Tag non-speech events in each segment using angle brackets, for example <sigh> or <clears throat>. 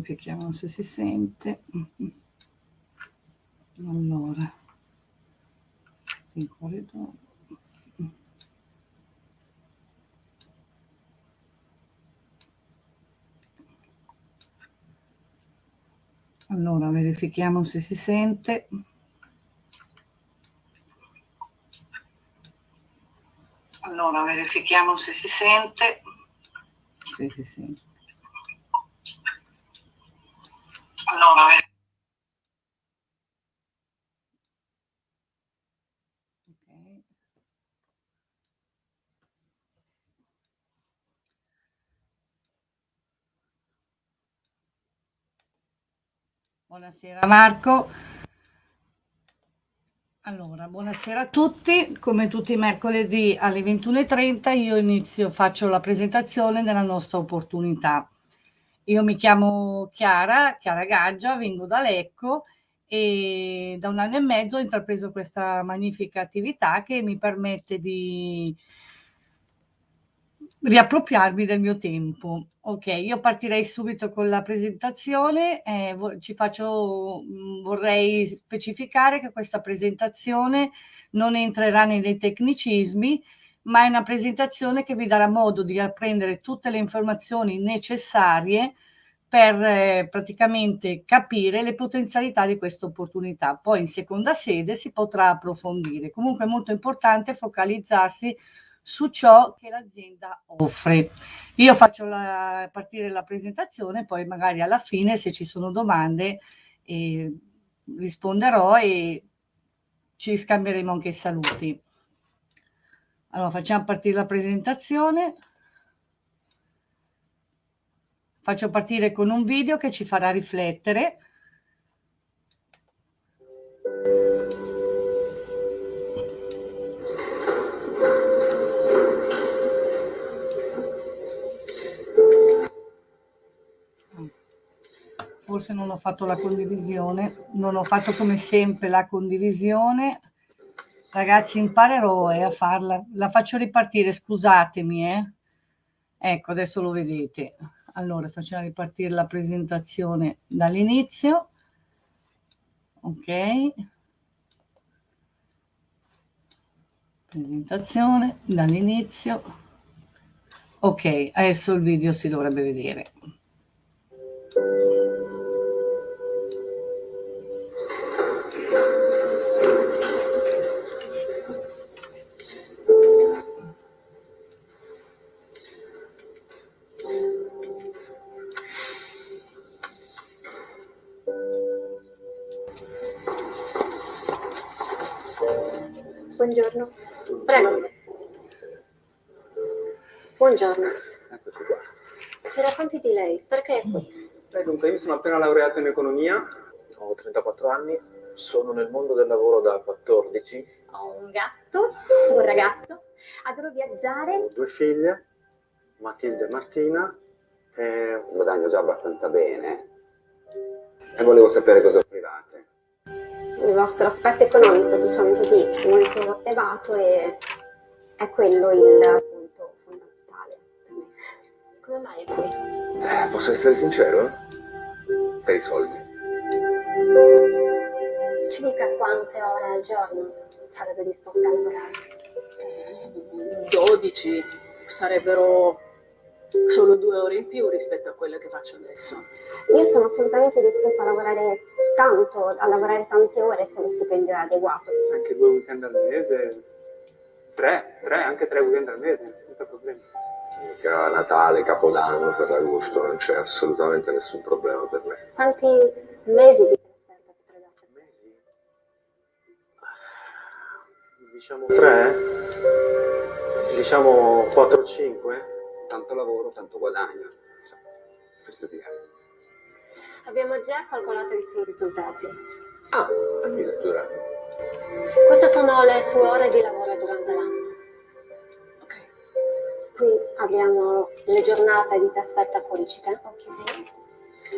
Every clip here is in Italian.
verifichiamo se si sente. Allora, in corridoio. Allora, verifichiamo se si sente. Allora, verifichiamo se si sente. Se si sente. Allora, okay. Buonasera Marco. Allora, buonasera a tutti. Come tutti i mercoledì alle 21.30 io inizio, faccio la presentazione della nostra opportunità. Io mi chiamo Chiara, Chiara Gaggia, vengo da Lecco e da un anno e mezzo ho intrapreso questa magnifica attività che mi permette di riappropriarmi del mio tempo. Ok, io partirei subito con la presentazione. Eh, ci faccio, mm, vorrei specificare che questa presentazione non entrerà nei tecnicismi, ma è una presentazione che vi darà modo di apprendere tutte le informazioni necessarie per eh, praticamente capire le potenzialità di questa opportunità. Poi in seconda sede si potrà approfondire. Comunque è molto importante focalizzarsi su ciò che l'azienda offre. Io faccio la, partire la presentazione, poi magari alla fine se ci sono domande eh, risponderò e ci scambieremo anche i saluti. Allora, facciamo partire la presentazione. Faccio partire con un video che ci farà riflettere. Forse non ho fatto la condivisione, non ho fatto come sempre la condivisione Ragazzi, imparerò eh, a farla. La faccio ripartire, scusatemi. Eh. Ecco, adesso lo vedete. Allora, facciamo ripartire la presentazione dall'inizio. Ok. Presentazione dall'inizio. Ok, adesso il video si dovrebbe vedere. Buongiorno. Eccoci qua. Ci racconti di lei? Perché è qui? Beh, dunque, io mi sono appena laureato in economia, ho 34 anni, sono nel mondo del lavoro da 14. Ho un gatto, un ragazzo, adoro viaggiare. Ho due figlie, Matilde e Martina, e guadagno già abbastanza bene. E volevo sapere cosa offrivate il vostro aspetto economico, diciamo così, molto elevato e è quello il Come mai è qui? Eh, posso essere sincero? Per i soldi. Ci dica quante ore al giorno sarebbe disposta a lavorare? 12 sarebbero solo due ore in più rispetto a quelle che faccio adesso. Io sono assolutamente disposta a lavorare tanto, a lavorare tante ore se lo stipendio è adeguato. Anche due weekend al mese, tre, tre, anche tre weekend al mese, senza problemi. Mica Natale, Capodanno, Ferragosto, non c'è assolutamente nessun problema per me. Quanti mesi di trasferta potrebbe Mesi? Diciamo tre? Diciamo 4-5? Tanto lavoro, tanto guadagno. Questo sì. Abbiamo già calcolato i suoi risultati. Ah, addirittura. Queste sono le sue ore di lavoro durante l'anno. Qui abbiamo le giornate di trasferta fuoricita. Ok.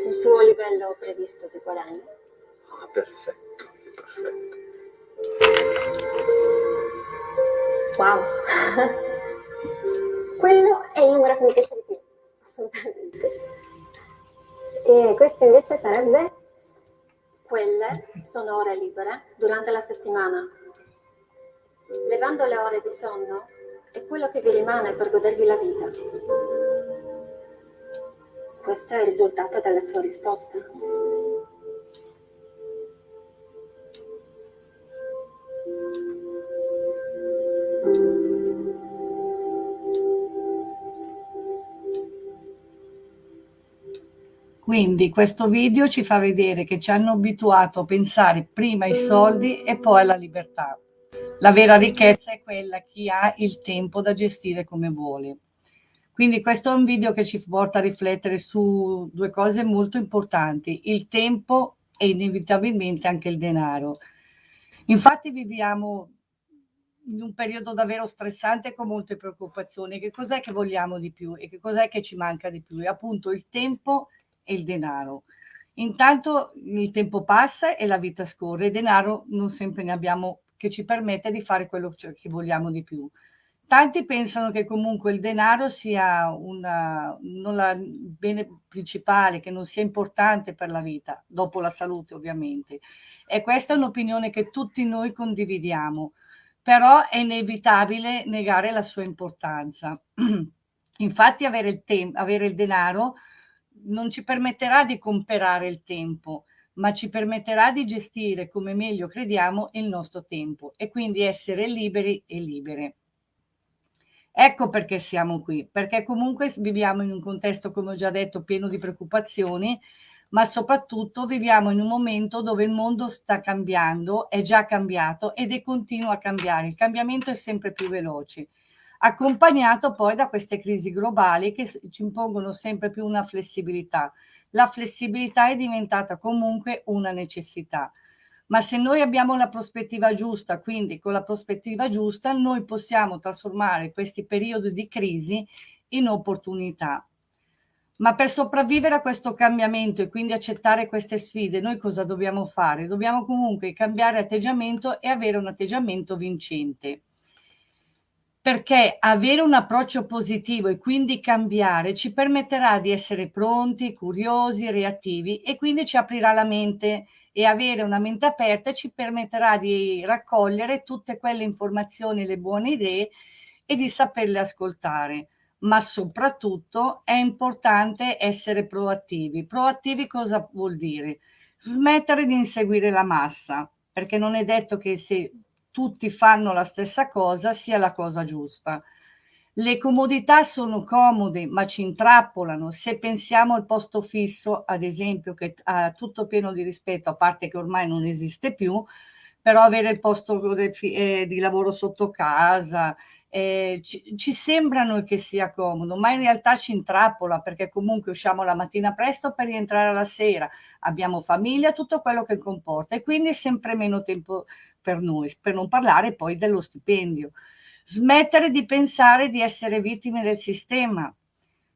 Il suo livello previsto di guadagno. Ah, perfetto, perfetto. Wow. <laughs> Quello è il numero che mi piace di più, assolutamente. E questo invece sarebbe? Quelle sono ore libere durante la settimana. Levando le ore di sonno è quello che vi rimane per godervi la vita. Questo è il risultato della sua risposta. Quindi questo video ci fa vedere che ci hanno abituato a pensare prima ai soldi e poi alla libertà. La vera ricchezza è quella chi ha il tempo da gestire come vuole. Quindi questo è un video che ci porta a riflettere su due cose molto importanti, il tempo e inevitabilmente anche il denaro. Infatti viviamo in un periodo davvero stressante con molte preoccupazioni. Che cos'è che vogliamo di più e che cos'è che ci manca di più? E appunto il tempo e il denaro. Intanto il tempo passa e la vita scorre, e denaro non sempre ne abbiamo che ci permette di fare quello che vogliamo di più. Tanti pensano che comunque il denaro sia una, non la, bene principale, che non sia importante per la vita, dopo la salute ovviamente. E questa è un'opinione che tutti noi condividiamo, però è inevitabile negare la sua importanza. <clears throat> Infatti avere il, avere il denaro non ci permetterà di comprare il tempo, ma ci permetterà di gestire come meglio crediamo il nostro tempo e quindi essere liberi e libere. Ecco perché siamo qui, perché comunque viviamo in un contesto, come ho già detto, pieno di preoccupazioni, ma soprattutto viviamo in un momento dove il mondo sta cambiando, è già cambiato ed è continuo a cambiare. Il cambiamento è sempre più veloce accompagnato poi da queste crisi globali che ci impongono sempre più una flessibilità. La flessibilità è diventata comunque una necessità. Ma se noi abbiamo la prospettiva giusta, quindi con la prospettiva giusta, noi possiamo trasformare questi periodi di crisi in opportunità. Ma per sopravvivere a questo cambiamento e quindi accettare queste sfide, noi cosa dobbiamo fare? Dobbiamo comunque cambiare atteggiamento e avere un atteggiamento vincente perché avere un approccio positivo e quindi cambiare ci permetterà di essere pronti, curiosi, reattivi e quindi ci aprirà la mente e avere una mente aperta ci permetterà di raccogliere tutte quelle informazioni, le buone idee e di saperle ascoltare. Ma soprattutto è importante essere proattivi. Proattivi cosa vuol dire? Smettere di inseguire la massa, perché non è detto che se tutti fanno la stessa cosa sia la cosa giusta. Le comodità sono comode, ma ci intrappolano. Se pensiamo al posto fisso, ad esempio, che ha tutto pieno di rispetto, a parte che ormai non esiste più, però avere il posto eh, di lavoro sotto casa, eh, ci, ci sembra noi che sia comodo, ma in realtà ci intrappola perché comunque usciamo la mattina presto per rientrare la sera, abbiamo famiglia, tutto quello che comporta e quindi sempre meno tempo per noi, per non parlare poi dello stipendio. Smettere di pensare di essere vittime del sistema.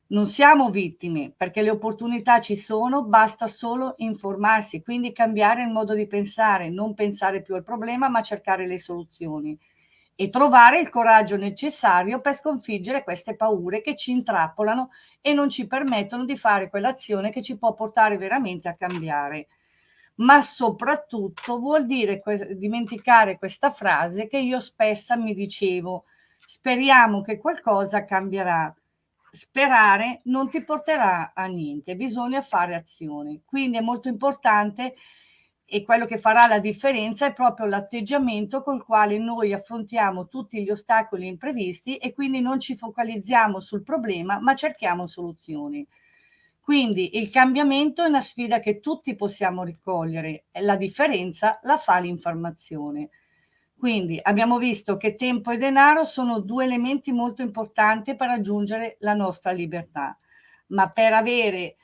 Non siamo vittime perché le opportunità ci sono, basta solo informarsi, quindi cambiare il modo di pensare, non pensare più al problema ma cercare le soluzioni e trovare il coraggio necessario per sconfiggere queste paure che ci intrappolano e non ci permettono di fare quell'azione che ci può portare veramente a cambiare ma soprattutto vuol dire que dimenticare questa frase che io spesso mi dicevo, speriamo che qualcosa cambierà. Sperare non ti porterà a niente, bisogna fare azioni. Quindi è molto importante e quello che farà la differenza è proprio l'atteggiamento col quale noi affrontiamo tutti gli ostacoli imprevisti e quindi non ci focalizziamo sul problema, ma cerchiamo soluzioni. Quindi il cambiamento è una sfida che tutti possiamo ricogliere, la differenza la fa l'informazione. Quindi abbiamo visto che tempo e denaro sono due elementi molto importanti per raggiungere la nostra libertà, ma per avere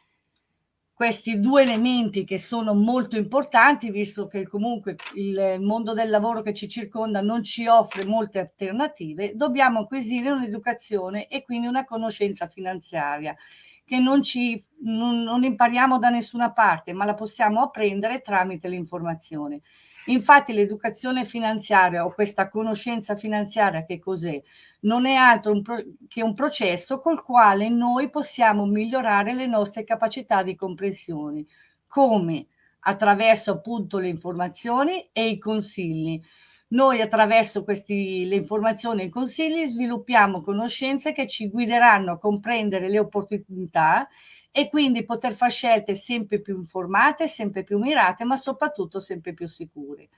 questi due elementi che sono molto importanti, visto che comunque il mondo del lavoro che ci circonda non ci offre molte alternative, dobbiamo acquisire un'educazione e quindi una conoscenza finanziaria che non, ci, non, non impariamo da nessuna parte, ma la possiamo apprendere tramite l'informazione. Infatti l'educazione finanziaria o questa conoscenza finanziaria che cos'è? Non è altro un che un processo col quale noi possiamo migliorare le nostre capacità di comprensione. Come? Attraverso appunto le informazioni e i consigli. Noi attraverso questi, le informazioni e i consigli sviluppiamo conoscenze che ci guideranno a comprendere le opportunità e quindi poter fare scelte sempre più informate, sempre più mirate, ma soprattutto sempre più sicure.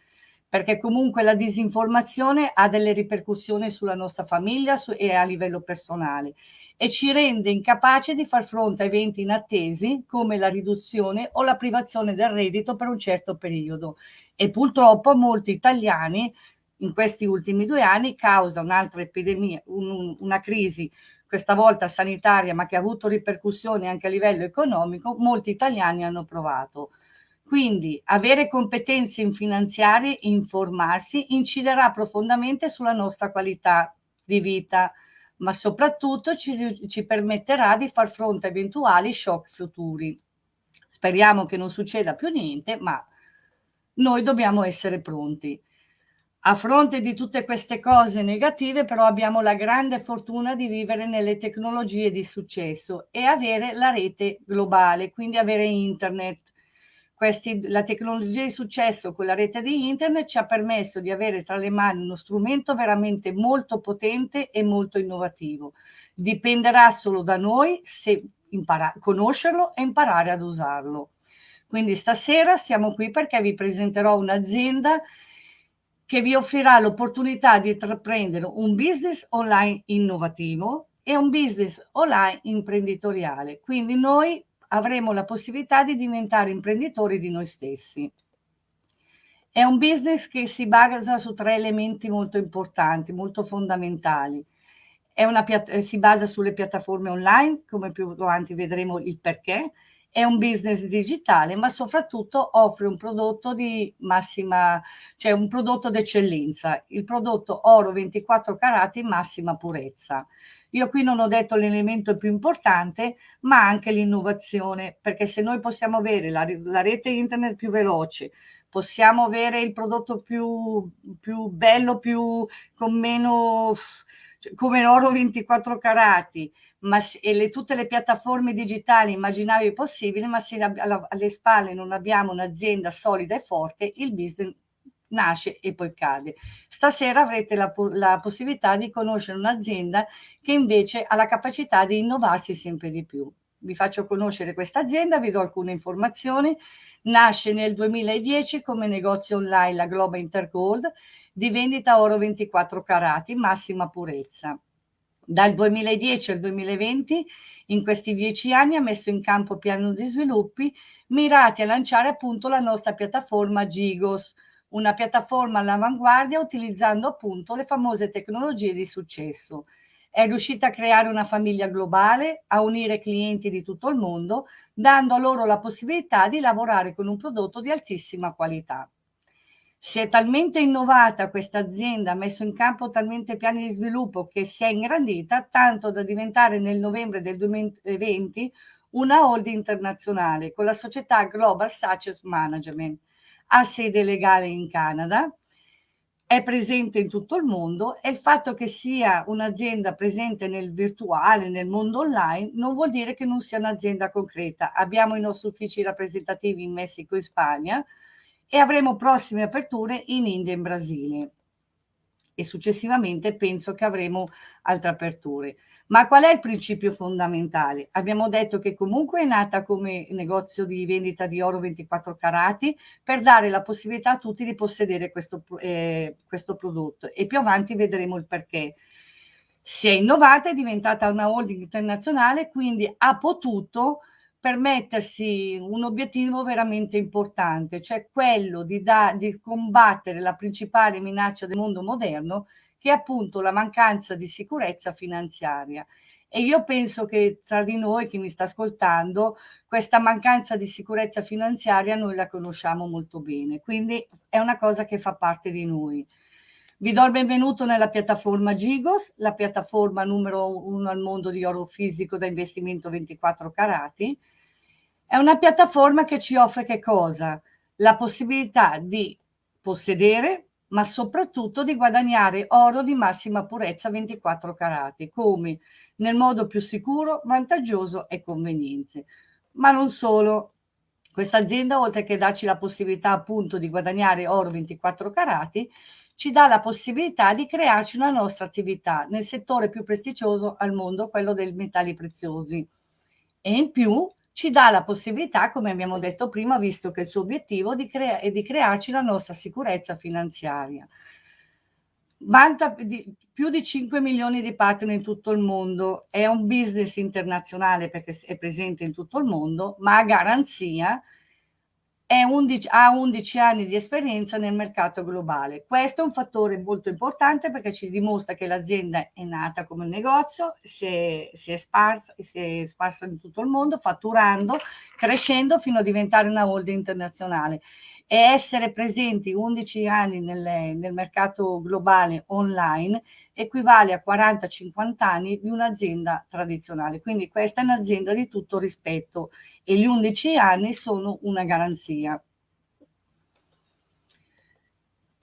Perché comunque la disinformazione ha delle ripercussioni sulla nostra famiglia e a livello personale e ci rende incapaci di far fronte a eventi inattesi come la riduzione o la privazione del reddito per un certo periodo. E purtroppo molti italiani in questi ultimi due anni causa un'altra epidemia, un, una crisi questa volta sanitaria, ma che ha avuto ripercussioni anche a livello economico, molti italiani hanno provato. Quindi avere competenze in finanziarie, informarsi, inciderà profondamente sulla nostra qualità di vita, ma soprattutto ci, ci permetterà di far fronte a eventuali shock futuri. Speriamo che non succeda più niente, ma noi dobbiamo essere pronti. A fronte di tutte queste cose negative, però abbiamo la grande fortuna di vivere nelle tecnologie di successo e avere la rete globale, quindi avere internet. Questi, la tecnologia di successo con la rete di internet ci ha permesso di avere tra le mani uno strumento veramente molto potente e molto innovativo. Dipenderà solo da noi se conoscerlo e imparare ad usarlo. Quindi stasera siamo qui perché vi presenterò un'azienda che vi offrirà l'opportunità di intraprendere un business online innovativo e un business online imprenditoriale. Quindi noi avremo la possibilità di diventare imprenditori di noi stessi. È un business che si basa su tre elementi molto importanti, molto fondamentali. Una, si basa sulle piattaforme online, come più avanti vedremo il perché, è un business digitale, ma soprattutto offre un prodotto di massima, cioè un prodotto d'eccellenza, il prodotto oro 24 carati massima purezza. Io qui non ho detto l'elemento più importante, ma anche l'innovazione, perché se noi possiamo avere la, la, rete internet più veloce, possiamo avere il prodotto più, più bello, più, con meno, cioè, come l'oro 24 carati, ma, e le, tutte le piattaforme digitali immaginabili possibili, ma se alle spalle non abbiamo un'azienda solida e forte, il business nasce e poi cade. Stasera avrete la, la possibilità di conoscere un'azienda che invece ha la capacità di innovarsi sempre di più. Vi faccio conoscere questa azienda, vi do alcune informazioni. Nasce nel 2010 come negozio online la Globa Intergold di vendita oro 24 carati, massima purezza dal 2010 al 2020, in questi dieci anni, ha messo in campo piano di sviluppi mirati a lanciare appunto la nostra piattaforma Gigos, una piattaforma all'avanguardia utilizzando appunto le famose tecnologie di successo. È riuscita a creare una famiglia globale, a unire clienti di tutto il mondo, dando loro la possibilità di lavorare con un prodotto di altissima qualità. Si è talmente innovata questa azienda, ha messo in campo talmente piani di sviluppo che si è ingrandita tanto da diventare nel novembre del 2020 una holding internazionale con la società Global Success Management. Ha sede legale in Canada, è presente in tutto il mondo e il fatto che sia un'azienda presente nel virtuale, nel mondo online, non vuol dire che non sia un'azienda concreta. Abbiamo i nostri uffici rappresentativi in Messico e Spagna, e avremo prossime aperture in India e in Brasile e successivamente penso che avremo altre aperture. Ma qual è il principio fondamentale? Abbiamo detto che comunque è nata come negozio di vendita di oro 24 carati per dare la possibilità a tutti di possedere questo, eh, questo prodotto e più avanti vedremo il perché. Si è innovata, è diventata una holding internazionale, quindi ha potuto per mettersi un obiettivo veramente importante, cioè quello di, da, di combattere la principale minaccia del mondo moderno, che è appunto la mancanza di sicurezza finanziaria. E io penso che tra di noi, chi mi sta ascoltando, questa mancanza di sicurezza finanziaria noi la conosciamo molto bene, quindi è una cosa che fa parte di noi. Vi do il benvenuto nella piattaforma Gigos, la piattaforma numero uno al mondo di oro fisico da investimento 24 carati, è una piattaforma che ci offre che cosa? La possibilità di possedere, ma soprattutto di guadagnare oro di massima purezza 24 carati, come nel modo più sicuro, vantaggioso e conveniente. Ma non solo. Questa azienda, oltre che darci la possibilità appunto di guadagnare oro 24 carati, ci dà la possibilità di crearci una nostra attività nel settore più prestigioso al mondo, quello dei metalli preziosi. E in più ci dà la possibilità, come abbiamo detto prima, visto che il suo obiettivo di crea- è di crearci la nostra sicurezza finanziaria. Vanta di, più di 5 milioni di partner in tutto il mondo, è un business internazionale perché è presente in tutto il mondo, ma a garanzia 11, ha 11 anni di esperienza nel mercato globale. Questo è un fattore molto importante perché ci dimostra che l'azienda è nata come un negozio, si è, si, è sparsa, si è sparsa in tutto il mondo, fatturando, crescendo fino a diventare una holding internazionale e essere presenti 11 anni nel, nel mercato globale online equivale a 40-50 anni di un'azienda tradizionale. Quindi questa è un'azienda di tutto rispetto e gli 11 anni sono una garanzia.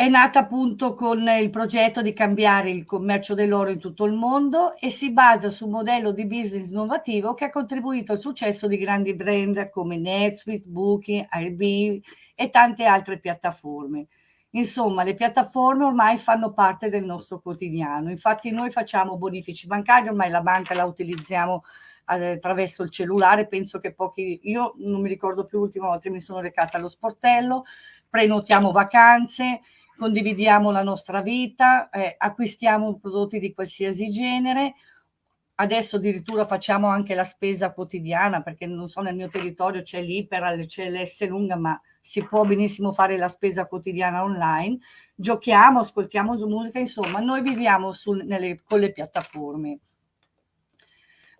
È nata appunto con il progetto di cambiare il commercio dell'oro in tutto il mondo e si basa su un modello di business innovativo che ha contribuito al successo di grandi brand come NetSuite, Booking, Airbnb e tante altre piattaforme. Insomma, le piattaforme ormai fanno parte del nostro quotidiano. Infatti noi facciamo bonifici bancari, ormai la banca la utilizziamo eh, attraverso il cellulare, penso che pochi, io non mi ricordo più l'ultima volta che mi sono recata allo sportello, prenotiamo vacanze, condividiamo la nostra vita, eh, acquistiamo prodotti di qualsiasi genere, adesso addirittura facciamo anche la spesa quotidiana perché non so nel mio territorio c'è l'Iperal, c'è l'S lunga ma si può benissimo fare la spesa quotidiana online, giochiamo, ascoltiamo musica, insomma noi viviamo sul, nelle, con le piattaforme.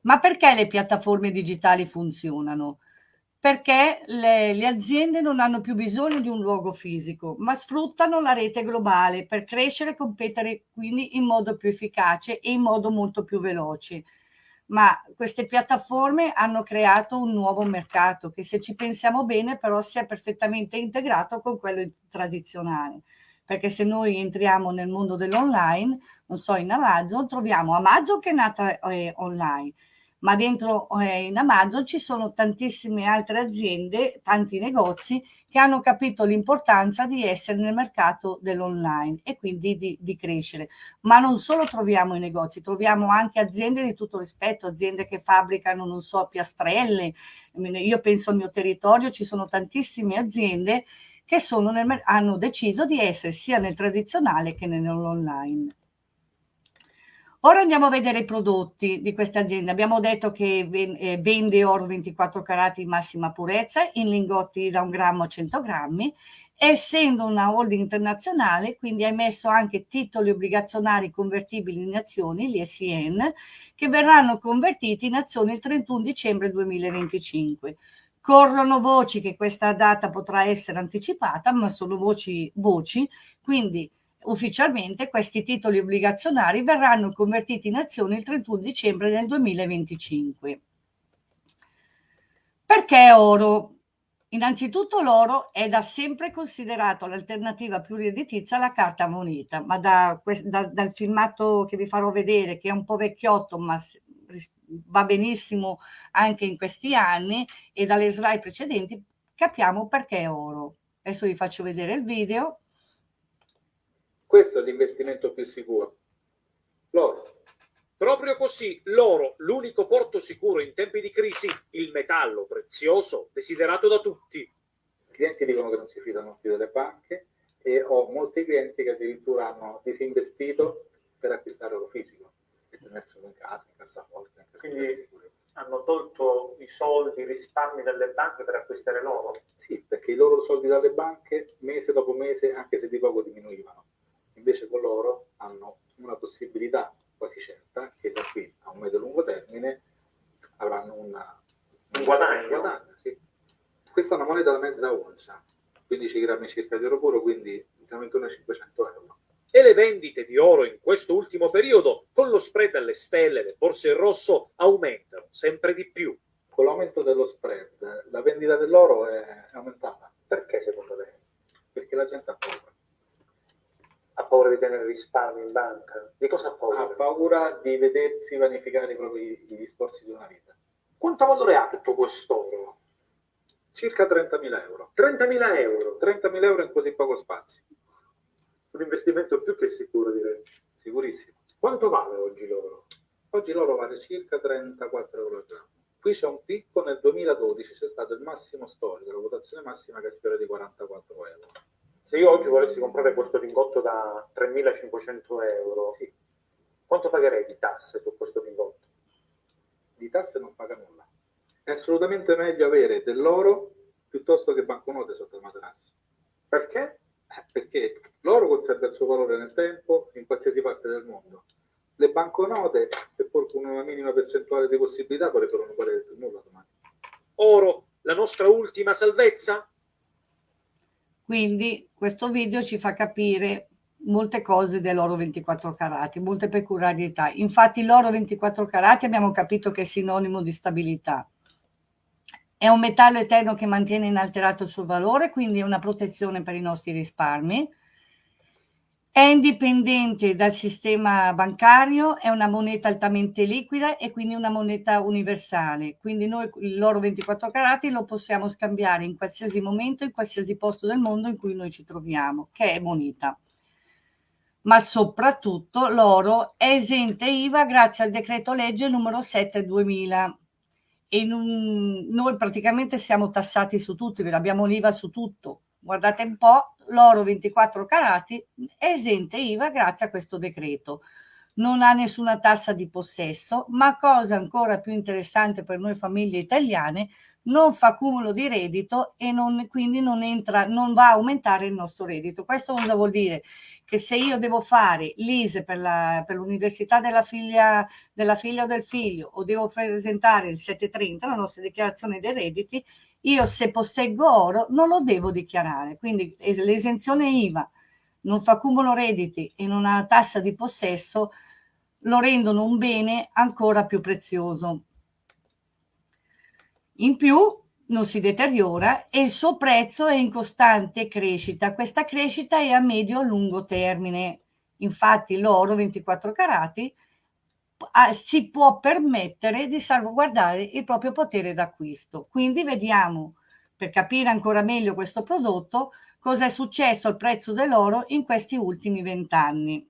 Ma perché le piattaforme digitali funzionano? Perché le, le, aziende non hanno più bisogno di un luogo fisico, ma sfruttano la rete globale per crescere e competere quindi in modo più efficace e in modo molto più veloce. Ma queste piattaforme hanno creato un nuovo mercato che se ci pensiamo bene però si è perfettamente integrato con quello tradizionale. Perché se noi entriamo nel mondo dell'online, non so, in Amazon, troviamo Amazon che è nata eh, online, ma dentro eh, in Amazon ci sono tantissime altre aziende, tanti negozi che hanno capito l'importanza di essere nel mercato dell'online e quindi di, di, crescere. Ma non solo troviamo i negozi, troviamo anche aziende di tutto rispetto, aziende che fabbricano, non so, piastrelle. Io penso al mio territorio, ci sono tantissime aziende che nel, hanno deciso di essere sia nel tradizionale che nell'online. Ora andiamo a vedere i prodotti di questa azienda. Abbiamo detto che eh, vende oro 24 carati di massima purezza in lingotti da un grammo a 100 grammi. Essendo una holding internazionale, quindi ha emesso anche titoli obbligazionari convertibili in azioni, gli SIN, che verranno convertiti in azioni il 31 dicembre 2025. Corrono voci che questa data potrà essere anticipata, ma sono voci, voci quindi ufficialmente questi titoli obbligazionari verranno convertiti in azioni il 31 dicembre del 2025. Perché oro? Innanzitutto l'oro è da sempre considerato l'alternativa più redditizia alla carta moneta, ma da, da, dal filmato che vi farò vedere, che è un po' vecchiotto, ma va benissimo anche in questi anni, e dalle slide precedenti, capiamo perché oro. Adesso vi faccio vedere il video. Questo è l'investimento più sicuro. L'oro. Proprio così, l'oro, l'unico porto sicuro in tempi di crisi, il metallo prezioso desiderato da tutti. I clienti dicono che non si fidano più delle banche e ho molti clienti che addirittura hanno disinvestito per acquistare oro fisico e tenerselo in casa, in cassaforte. In Quindi hanno tolto i soldi, i risparmi dalle banche per acquistare l'oro? Sì, perché i loro soldi dalle banche mese dopo mese, anche se di poco diminuivano invece con loro hanno una possibilità quasi certa che da qui a un medio-lungo termine avranno una, un guadagno. Un guadagno sì. Questa è una moneta da mezza oncia, 15 grammi circa di oro puro, quindi siamo intorno ai 500 euro. E le vendite di oro in questo ultimo periodo, con lo spread alle stelle, le borse in rosso, aumentano sempre di più. Con l'aumento dello spread, la vendita dell'oro è aumentata. Perché secondo lei? Perché la gente ha paura Ha paura di tenere risparmi in banca? Di cosa ha paura? Ha paura di vedersi vanificare i propri gli sforzi di una vita. Quanto valore ha tutto quest'oro? Circa 30.000 euro. 30.000 euro. 30.000 euro in così poco spazio. Un investimento più che sicuro, direi. Sicurissimo. Quanto vale oggi l'oro? Oggi l'oro vale circa 34 euro al grammo. Qui c'è un picco, nel 2012 c'è stato il massimo storico, la votazione massima che è di 44 euro. Se io oggi volessi comprare questo lingotto da 3.500 euro, Sì, quanto pagherei di tasse su questo lingotto? di tasse non paga nulla. È assolutamente meglio avere dell'oro piuttosto che banconote sotto il materasso. Perché? Eh, Perché l'oro conserva il suo valore nel tempo in qualsiasi parte del mondo. Le banconote, seppur con una minima percentuale di possibilità, potrebbero non valere più nulla domani. Oro, la nostra ultima salvezza? Quindi questo video ci fa capire molte cose dell'oro 24 carati, molte peculiarità. Infatti l'oro 24 carati abbiamo capito che è sinonimo di stabilità. È un metallo eterno che mantiene inalterato il suo valore, quindi è una protezione per i nostri risparmi. È indipendente dal sistema bancario, è una moneta altamente liquida e quindi una moneta universale. Quindi noi l'oro 24 carati lo possiamo scambiare in qualsiasi momento, in qualsiasi posto del mondo in cui noi ci troviamo, che è moneta. Ma soprattutto l'oro è esente IVA grazie al decreto legge numero 7 2000 e non- noi praticamente siamo tassati su tutto, abbiamo l'IVA su tutto. Guardate un po', l'oro 24 carati è esente IVA grazie a questo decreto. Non ha nessuna tassa di possesso, ma cosa ancora più interessante per noi famiglie italiane, non fa cumulo di reddito e non, quindi non, entra, non va a aumentare il nostro reddito. Questo cosa vuol dire? Che se io devo fare l'ISE per, l'università della figlia, della figlia o del figlio o devo presentare il 730, la nostra dichiarazione dei redditi, io se posseggo oro non lo devo dichiarare. Quindi es- l'esenzione IVA non fa cumulo redditi e non ha tassa di possesso lo rendono un bene ancora più prezioso. In più non si deteriora e il suo prezzo è in costante crescita. Questa crescita è a medio-lungo termine. Infatti l'oro 24 carati ah, si può permettere di salvaguardare il proprio potere d'acquisto. Quindi vediamo, per capire ancora meglio questo prodotto, cosa è successo al prezzo dell'oro in questi ultimi vent'anni.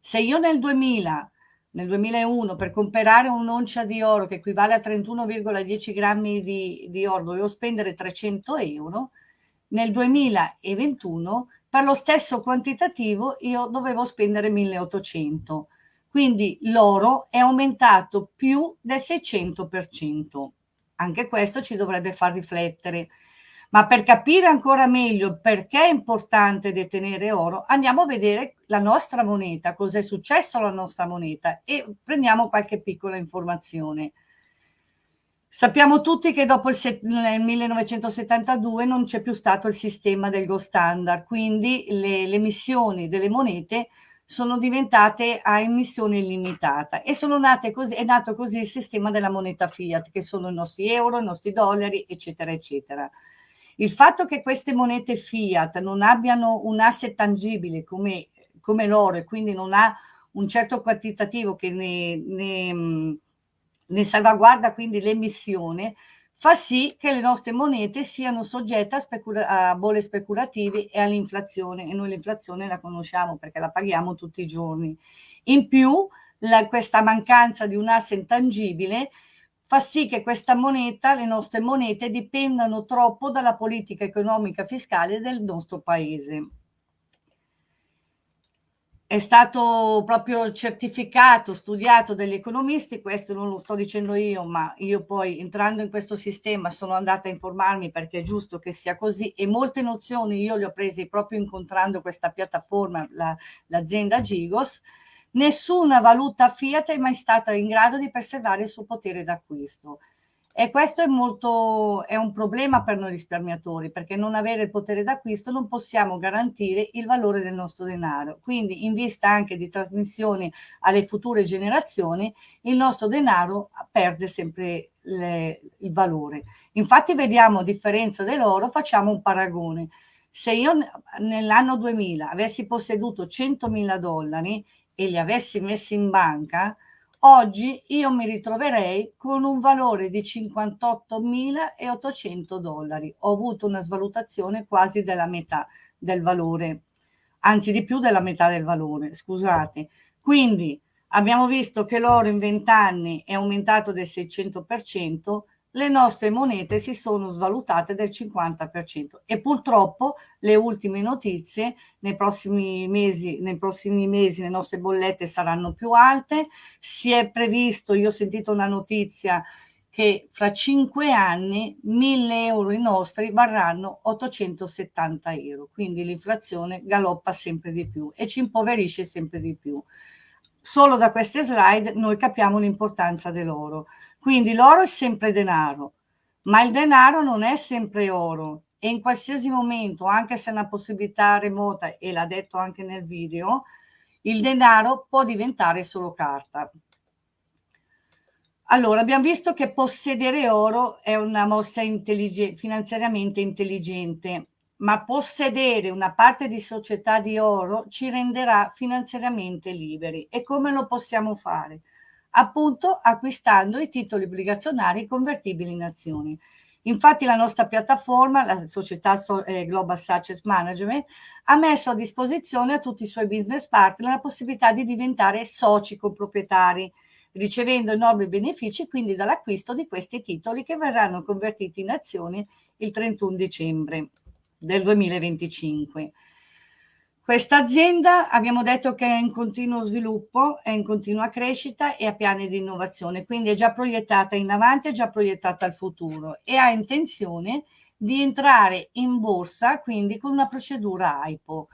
Se io nel 2000 nel 2001 per comprare un'oncia di oro che equivale a 31,10 grammi di, di oro dovevo spendere 300 euro, nel 2021 per lo stesso quantitativo io dovevo spendere 1800. Quindi l'oro è aumentato più del 600%. Anche questo ci dovrebbe far riflettere. Ma per capire ancora meglio perché è importante detenere oro, andiamo a vedere la nostra moneta, cosa è successo alla nostra moneta e prendiamo qualche piccola informazione. Sappiamo tutti che dopo il, nel 1972 non c'è più stato il sistema del gold standard, quindi le, le emissioni delle monete sono diventate a emissione illimitata e sono nate così, è nato così il sistema della moneta fiat, che sono i nostri euro, i nostri dollari, eccetera, eccetera. Il fatto che queste monete fiat non abbiano un asset tangibile come, come l'oro e quindi non ha un certo quantitativo che ne, ne, ne salvaguarda quindi l'emissione, fa sì che le nostre monete siano soggette a, specula- a bolle speculative e all'inflazione e noi l'inflazione la conosciamo perché la paghiamo tutti i giorni. In più, la, questa mancanza di un asset tangibile fa sì che questa moneta, le nostre monete, dipendano troppo dalla politica economica fiscale del nostro paese. È stato proprio certificato, studiato dagli economisti, questo non lo sto dicendo io, ma io poi entrando in questo sistema sono andata a informarmi perché è giusto che sia così e molte nozioni io le ho prese proprio incontrando questa piattaforma, la, l'azienda Gigos, nessuna valuta fiat è mai stata in grado di preservare il suo potere d'acquisto. E questo è, molto, è un problema per noi risparmiatori, perché non avere il potere d'acquisto non possiamo garantire il valore del nostro denaro. Quindi, in vista anche di trasmissioni alle future generazioni, il nostro denaro perde sempre le, il valore. Infatti, vediamo, a differenza dell'oro, facciamo un paragone. Se io nell'anno 2000 avessi posseduto 100.000 dollari e li avessi messi in banca, oggi io mi ritroverei con un valore di 58.800 dollari. Ho avuto una svalutazione quasi della metà del valore, anzi di più della metà del valore, scusate. Quindi abbiamo visto che l'oro in 20 anni è aumentato del 600%, le nostre monete si sono svalutate del 50% e purtroppo le ultime notizie nei prossimi mesi, nei prossimi mesi le nostre bollette saranno più alte, si è previsto, io ho sentito una notizia che fra cinque anni 1000 euro i nostri varranno 870 euro, quindi l'inflazione galoppa sempre di più e ci impoverisce sempre di più. Solo da queste slide noi capiamo l'importanza dell'oro. Quindi l'oro è sempre denaro, ma il denaro non è sempre oro e in qualsiasi momento, anche se è una possibilità remota, e l'ha detto anche nel video, il denaro può diventare solo carta. Allora, abbiamo visto che possedere oro è una mossa intelligente, finanziariamente intelligente, ma possedere una parte di società di oro ci renderà finanziariamente liberi. E come lo possiamo fare? Appunto acquistando i titoli obbligazionari convertibili in azioni. Infatti la nostra piattaforma, la società eh, Global Success Management, ha messo a disposizione a tutti i suoi business partner la possibilità di diventare soci coproprietari, ricevendo enormi benefici quindi dall'acquisto di questi titoli che verranno convertiti in azioni il 31 dicembre del 2025. Questa azienda abbiamo detto che è in continuo sviluppo, è in continua crescita e ha piani di innovazione, quindi è già proiettata in avanti, è già proiettata al futuro e ha intenzione di entrare in borsa, quindi con una procedura AIPO.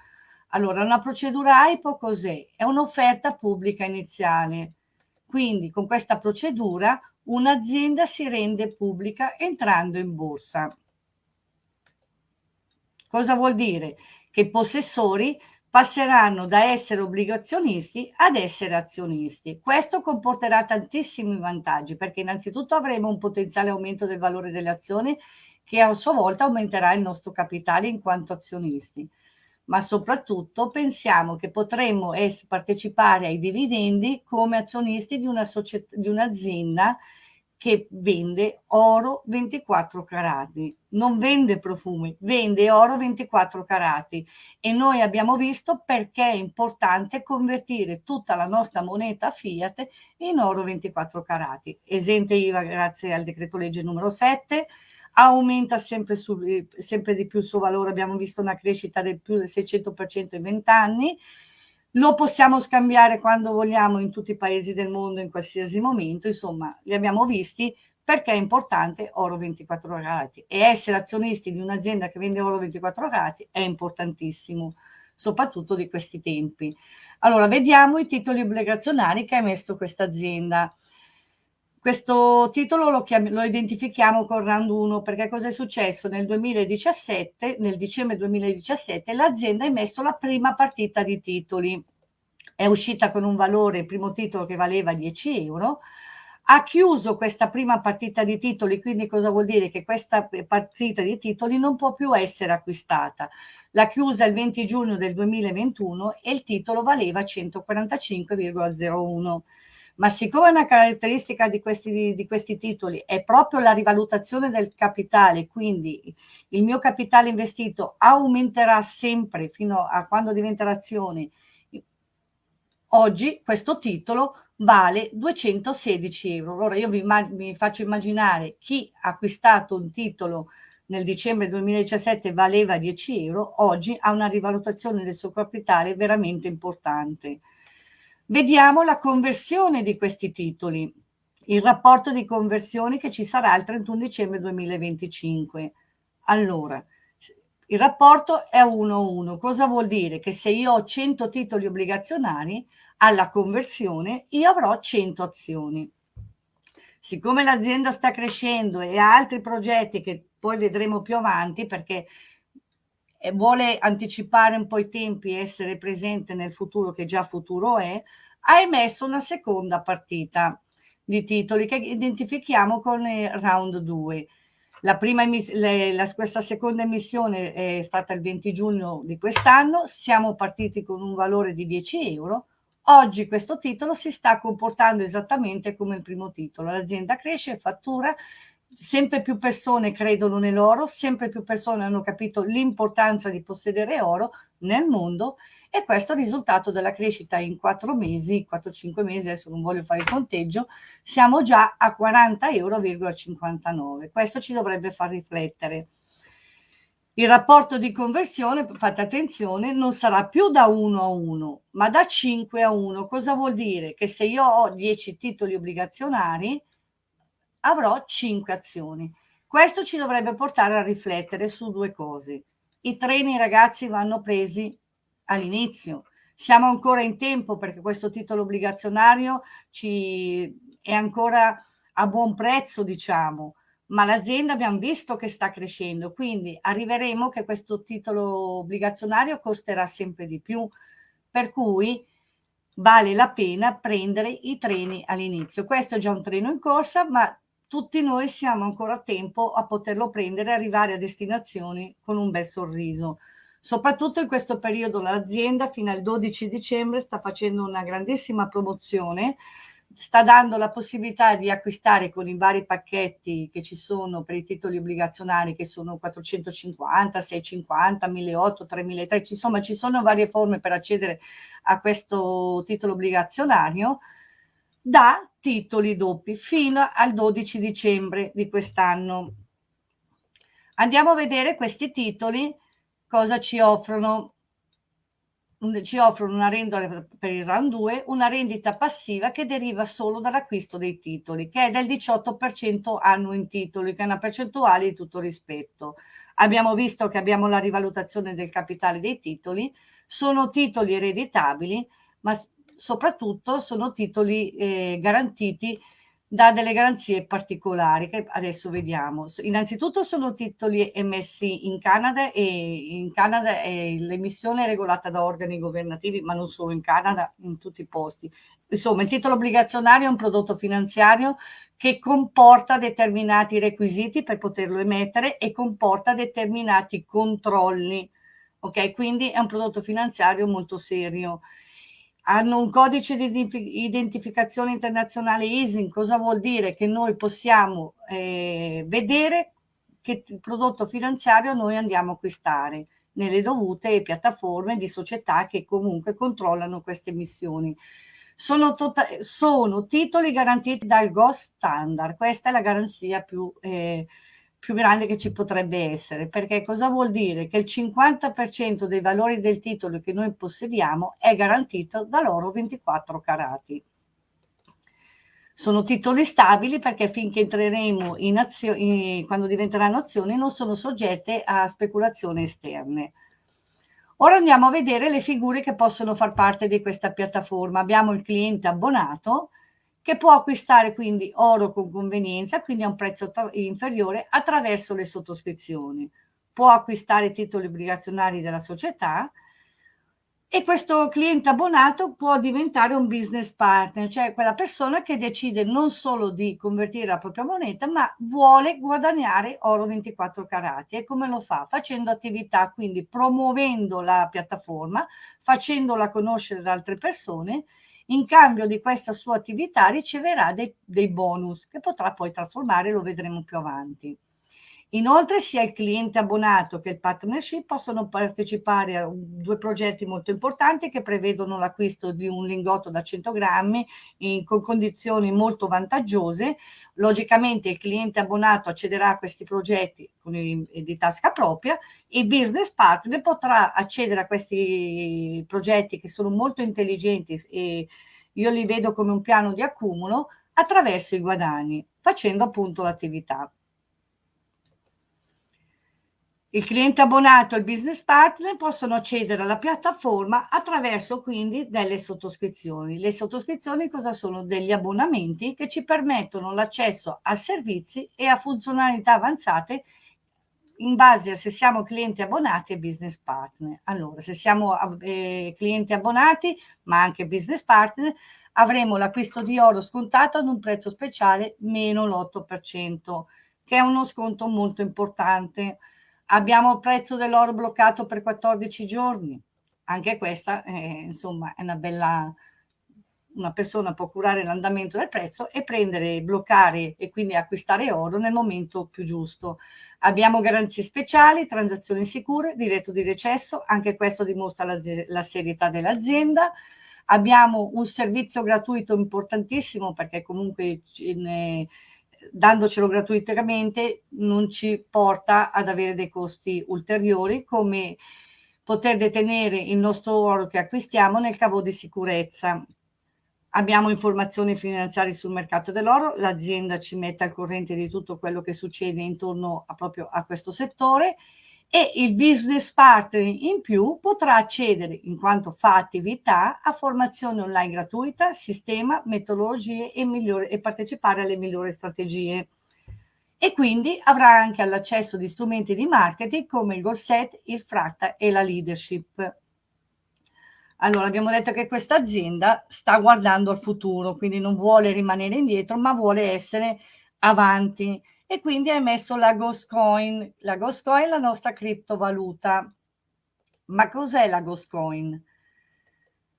Allora, una procedura AIPO cos'è? È un'offerta pubblica iniziale. Quindi con questa procedura un'azienda si rende pubblica entrando in borsa. Cosa vuol dire? I possessori passeranno da essere obbligazionisti ad essere azionisti. Questo comporterà tantissimi vantaggi perché innanzitutto avremo un potenziale aumento del valore delle azioni che a sua volta aumenterà il nostro capitale in quanto azionisti. Ma soprattutto pensiamo che potremmo partecipare ai dividendi come azionisti di un'azienda che vende oro 24 carati, non vende profumi, vende oro 24 carati. E noi abbiamo visto perché è importante convertire tutta la nostra moneta fiat in oro 24 carati. Esente IVA grazie al decreto legge numero 7, aumenta sempre, su, sempre di più il suo valore, abbiamo visto una crescita del più del 600% in 20 anni, lo possiamo scambiare quando vogliamo in tutti i paesi del mondo, in qualsiasi momento, insomma, li abbiamo visti perché è importante oro 24 carati e essere azionisti di un'azienda che vende oro 24 carati è importantissimo, soprattutto di questi tempi. Allora, vediamo i titoli obbligazionari che ha emesso questa azienda. Questo titolo lo, lo, identifichiamo con round 1 perché cosa è successo? Nel 2017, nel dicembre 2017, l'azienda ha emesso la prima partita di titoli. È uscita con un valore, il primo titolo che valeva 10 euro, ha chiuso questa prima partita di titoli, quindi cosa vuol dire? Che questa partita di titoli non può più essere acquistata. L'ha chiusa il 20 giugno del 2021 e il titolo valeva 145,01 ma siccome una caratteristica di questi, di questi titoli è proprio la rivalutazione del capitale, quindi il mio capitale investito aumenterà sempre fino a quando diventerà azione, oggi questo titolo vale 216 euro. Allora io vi, vi faccio immaginare chi ha acquistato un titolo nel dicembre 2017 valeva 10 euro, oggi ha una rivalutazione del suo capitale veramente importante. Vediamo la conversione di questi titoli, il rapporto di conversione che ci sarà il 31 dicembre 2025. Allora, il rapporto è 1-1. Cosa vuol dire? Che se io ho 100 titoli obbligazionari, alla conversione io avrò 100 azioni. Siccome l'azienda sta crescendo e ha altri progetti che poi vedremo più avanti, perché vuole anticipare un po' i tempi e essere presente nel futuro, che già futuro è, ha emesso una seconda partita di titoli che identifichiamo con il round 2. La prima le, la, questa seconda emissione è stata il 20 giugno di quest'anno, siamo partiti con un valore di 10 euro, oggi questo titolo si sta comportando esattamente come il primo titolo, l'azienda cresce, fattura, sempre più persone credono nell'oro, sempre più persone hanno capito l'importanza di possedere oro nel mondo e questo è il risultato della crescita in 4 mesi, 4-5 mesi, adesso non voglio fare il conteggio, siamo già a 40,59 euro. Questo ci dovrebbe far riflettere. Il rapporto di conversione, fate attenzione, non sarà più da 1 a 1, ma da 5 a 1. Cosa vuol dire? Che se io ho 10 titoli obbligazionari, avrò 5 azioni. Questo ci dovrebbe portare a riflettere su due cose. I treni, ragazzi, vanno presi all'inizio. Siamo ancora in tempo perché questo titolo obbligazionario ci è ancora a buon prezzo, diciamo, ma l'azienda abbiamo visto che sta crescendo, quindi arriveremo che questo titolo obbligazionario costerà sempre di più, per cui vale la pena prendere i treni all'inizio. Questo è già un treno in corsa, ma tutti noi siamo ancora a tempo a poterlo prendere e arrivare a destinazioni con un bel sorriso. Soprattutto in questo periodo l'azienda fino al 12 dicembre sta facendo una grandissima promozione, sta dando la possibilità di acquistare con i vari pacchetti che ci sono per i titoli obbligazionari che sono 450, 650, 1800, 3300, insomma ci sono varie forme per accedere a questo titolo obbligazionario da titoli doppi fino al 12 dicembre di quest'anno. Andiamo a vedere questi titoli cosa ci offrono? Ci offrono una rendita per il round 2, una rendita passiva che deriva solo dall'acquisto dei titoli, che è del 18% annuo in titoli, che è una percentuale di tutto rispetto. Abbiamo visto che abbiamo la rivalutazione del capitale dei titoli, sono titoli ereditabili, ma soprattutto sono titoli eh, garantiti dà delle garanzie particolari che adesso vediamo. Innanzitutto sono titoli emessi in Canada e in Canada l'emissione è regolata da organi governativi, ma non solo in Canada, in tutti i posti. Insomma, il titolo obbligazionario è un prodotto finanziario che comporta determinati requisiti per poterlo emettere e comporta determinati controlli. Ok, quindi è un prodotto finanziario molto serio hanno un codice di identificazione internazionale ISIN, cosa vuol dire? Che noi possiamo eh, vedere che prodotto finanziario noi andiamo a acquistare nelle dovute piattaforme di società che comunque controllano queste emissioni. Sono, tota-, sono titoli garantiti dal GOS standard, questa è la garanzia più eh, più grande che ci potrebbe essere, perché cosa vuol dire? Che il 50% dei valori del titolo che noi possediamo è garantito dall'oro 24 carati. Sono titoli stabili perché finché entreremo in azioni, quando diventeranno azioni, non sono soggette a speculazioni esterne. Ora andiamo a vedere le figure che possono far parte di questa piattaforma. Abbiamo il cliente abbonato, che può acquistare quindi oro con convenienza, quindi a un prezzo inferiore, attraverso le sottoscrizioni. Può acquistare titoli obbligazionari della società e questo cliente abbonato può diventare un business partner, cioè quella persona che decide non solo di convertire la propria moneta, ma vuole guadagnare oro 24 carati. E come lo fa? Facendo attività, quindi promuovendo la piattaforma, facendola conoscere da altre persone in cambio di questa sua attività riceverà dei, dei bonus che potrà poi trasformare, lo vedremo più avanti. Inoltre sia il cliente abbonato che il partnership possono partecipare a due progetti molto importanti che prevedono l'acquisto di un lingotto da 100 grammi in, con condizioni molto vantaggiose. Logicamente il cliente abbonato accederà a questi progetti con i, di tasca propria, il business partner potrà accedere a questi progetti che sono molto intelligenti e io li vedo come un piano di accumulo attraverso i guadagni, facendo appunto l'attività. Il cliente abbonato e il business partner possono accedere alla piattaforma attraverso quindi delle sottoscrizioni. Le sottoscrizioni cosa sono? Degli abbonamenti che ci permettono l'accesso a servizi e a funzionalità avanzate in base a se siamo clienti abbonati e business partner. Allora, se siamo eh, clienti abbonati, ma anche business partner, avremo l'acquisto di oro scontato ad un prezzo speciale meno l'8% che è uno sconto molto importante. Abbiamo il prezzo dell'oro bloccato per 14 giorni, anche questa è, insomma è una bella una persona può curare l'andamento del prezzo e prendere, bloccare e quindi acquistare oro nel momento più giusto. Abbiamo garanzie speciali, transazioni sicure, diretto di recesso, anche questo dimostra la, la serietà dell'azienda. Abbiamo un servizio gratuito importantissimo perché comunque ne, dandocelo gratuitamente non ci porta ad avere dei costi ulteriori come poter detenere il nostro oro che acquistiamo nel cavo di sicurezza. Abbiamo informazioni finanziarie sul mercato dell'oro, l'azienda ci mette al corrente di tutto quello che succede intorno a, proprio a questo settore e il business partner in più potrà accedere, in quanto fa attività, a formazione online gratuita, sistema, metodologie e, migliore, e partecipare alle migliori strategie. E quindi avrà anche l'accesso di strumenti di marketing come il Goal Set, il Fratta e la Leadership. Allora, abbiamo detto che questa azienda sta guardando al futuro, quindi non vuole rimanere indietro, ma vuole essere avanti. E quindi ha emesso la Ghost Coin. La Ghost Coin è la nostra criptovaluta. Ma cos'è la Ghost Coin?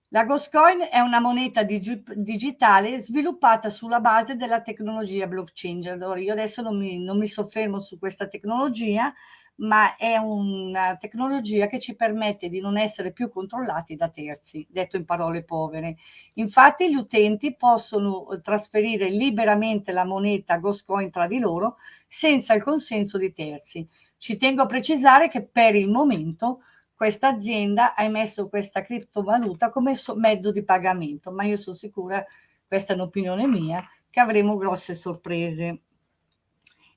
La Ghost Coin è una moneta dig digitale sviluppata sulla base della tecnologia blockchain. Allora, io adesso non mi, non mi soffermo su questa tecnologia, ma è una tecnologia che ci permette di non essere più controllati da terzi, detto in parole povere. Infatti gli utenti possono trasferire liberamente la moneta Ghostcoin tra di loro senza il consenso di terzi. Ci tengo a precisare che per il momento questa azienda ha emesso questa criptovaluta come mezzo di pagamento, ma io sono sicura, questa è un'opinione mia, che avremo grosse sorprese.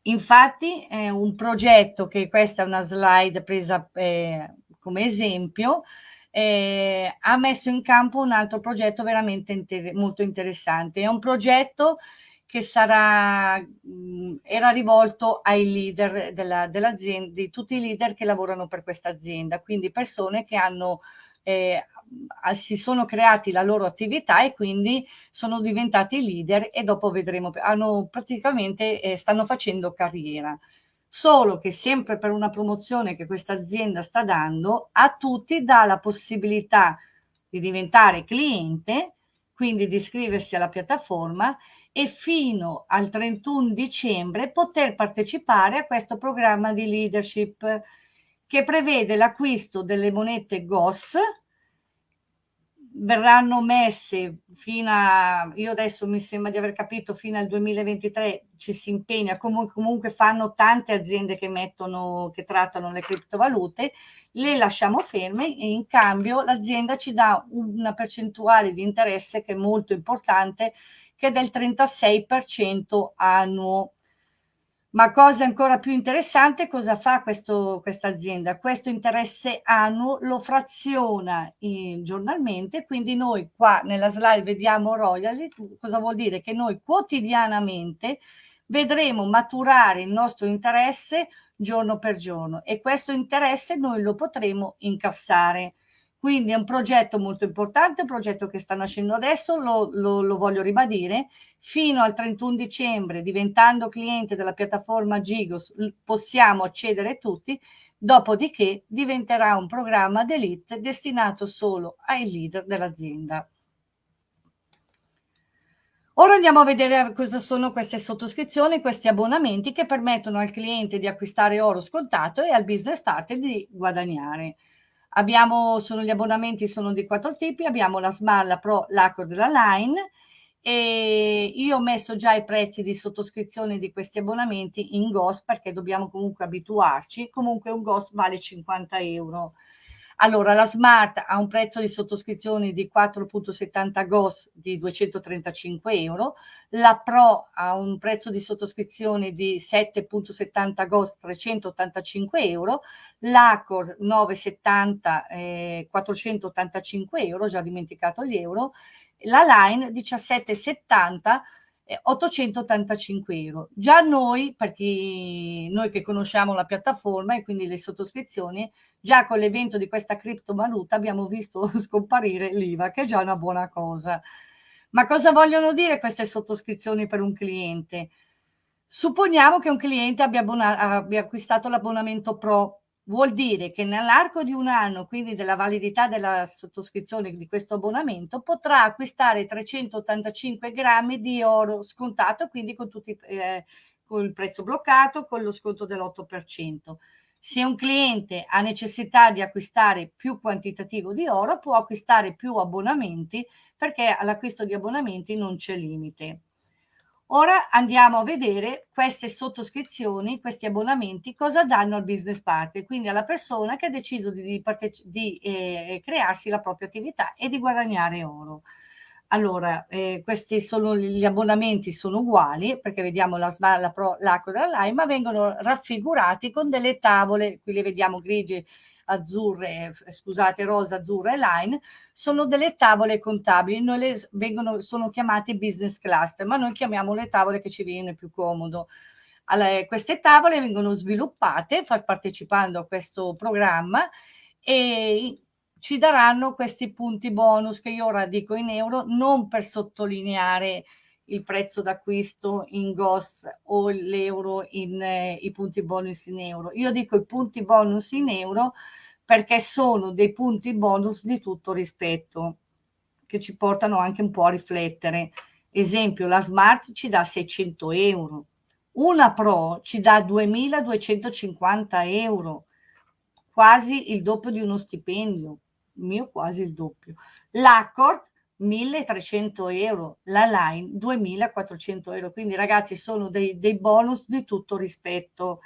Infatti è un progetto che questa è una slide presa eh, come esempio, eh, ha messo in campo un altro progetto veramente inter molto interessante. È un progetto che sarà, mh, era rivolto ai leader dell'azienda, dell di tutti i leader che lavorano per questa azienda, quindi persone che hanno eh, si sono creati la loro attività e quindi sono diventati leader e dopo vedremo, hanno praticamente eh, stanno facendo carriera. Solo che sempre per una promozione che questa azienda sta dando, a tutti dà la possibilità di diventare cliente, quindi di iscriversi alla piattaforma e fino al 31 dicembre poter partecipare a questo programma di leadership che prevede l'acquisto delle monete GOS verranno messe fino a, io adesso mi sembra di aver capito, fino al 2023 ci si impegna, comunque, comunque fanno tante aziende che mettono, che trattano le criptovalute, le lasciamo ferme e in cambio l'azienda ci dà una percentuale di interesse che è molto importante, che è del 36% annuo. Ma cosa ancora più interessante, cosa fa questa azienda? Questo interesse annuo lo fraziona in, giornalmente, quindi noi qua nella slide vediamo royalty, cosa vuol dire? Che noi quotidianamente vedremo maturare il nostro interesse giorno per giorno e questo interesse noi lo potremo incassare. Quindi è un progetto molto importante, un progetto che sta nascendo adesso, lo, lo, lo voglio ribadire, fino al 31 dicembre diventando cliente della piattaforma Gigos possiamo accedere tutti, dopodiché diventerà un programma d'elite destinato solo ai leader dell'azienda. Ora andiamo a vedere cosa sono queste sottoscrizioni, questi abbonamenti che permettono al cliente di acquistare oro scontato e al business partner di guadagnare. Abbiamo, sono gli abbonamenti sono di quattro tipi, abbiamo la Smart, la Pro, l'Accord e la Line. E io ho messo già i prezzi di sottoscrizione di questi abbonamenti in GOS perché dobbiamo comunque abituarci, comunque un GOS vale 50 euro. Allora, la Smart ha un prezzo di sottoscrizione di 4.70 GOS di 235 euro, la Pro ha un prezzo di sottoscrizione di 7.70 GOS 385 euro, l'Acor 970 eh, 485 euro, già dimenticato gli euro, la Line 1770 885 euro. Già noi, perché noi che conosciamo la piattaforma e quindi le sottoscrizioni, già con l'evento di questa criptovaluta abbiamo visto <laughs> scomparire l'IVA, che è già una buona cosa. Ma cosa vogliono dire queste sottoscrizioni per un cliente? Supponiamo che un cliente abbia, abbia acquistato l'abbonamento Pro, vuol dire che nell'arco di un anno, quindi della validità della sottoscrizione di questo abbonamento, potrà acquistare 385 grammi di oro scontato, quindi con, tutti, eh, con il prezzo bloccato, con lo sconto dell'8%. Se un cliente ha necessità di acquistare più quantitativo di oro, può acquistare più abbonamenti perché all'acquisto di abbonamenti non c'è limite. Ora andiamo a vedere queste sottoscrizioni, questi abbonamenti, cosa danno al business partner, quindi alla persona che ha deciso di, di eh, crearsi la propria attività e di guadagnare oro. Allora, eh, questi sono gli abbonamenti sono uguali perché vediamo la la Pro, l'Aco e la ma vengono raffigurati con delle tavole, qui le vediamo grigie, azzurre, scusate, rosa, azzurra e line, sono delle tavole contabili, noi le vengono, sono chiamate business cluster, ma noi chiamiamo le tavole che ci viene più comodo. Allora, queste tavole vengono sviluppate partecipando a questo programma e ci daranno questi punti bonus che io ora dico in euro non per sottolineare il prezzo d'acquisto in GOS o l'euro in eh, i punti bonus in euro. Io dico i punti bonus in euro perché sono dei punti bonus di tutto rispetto che ci portano anche un po' a riflettere. Esempio, la Smart ci dà 600 euro, una Pro ci dà 2250 euro, quasi il doppio di uno stipendio mio quasi il doppio. L'Accord 1300 euro, la Line 2400 euro, quindi ragazzi sono dei, dei bonus di tutto rispetto.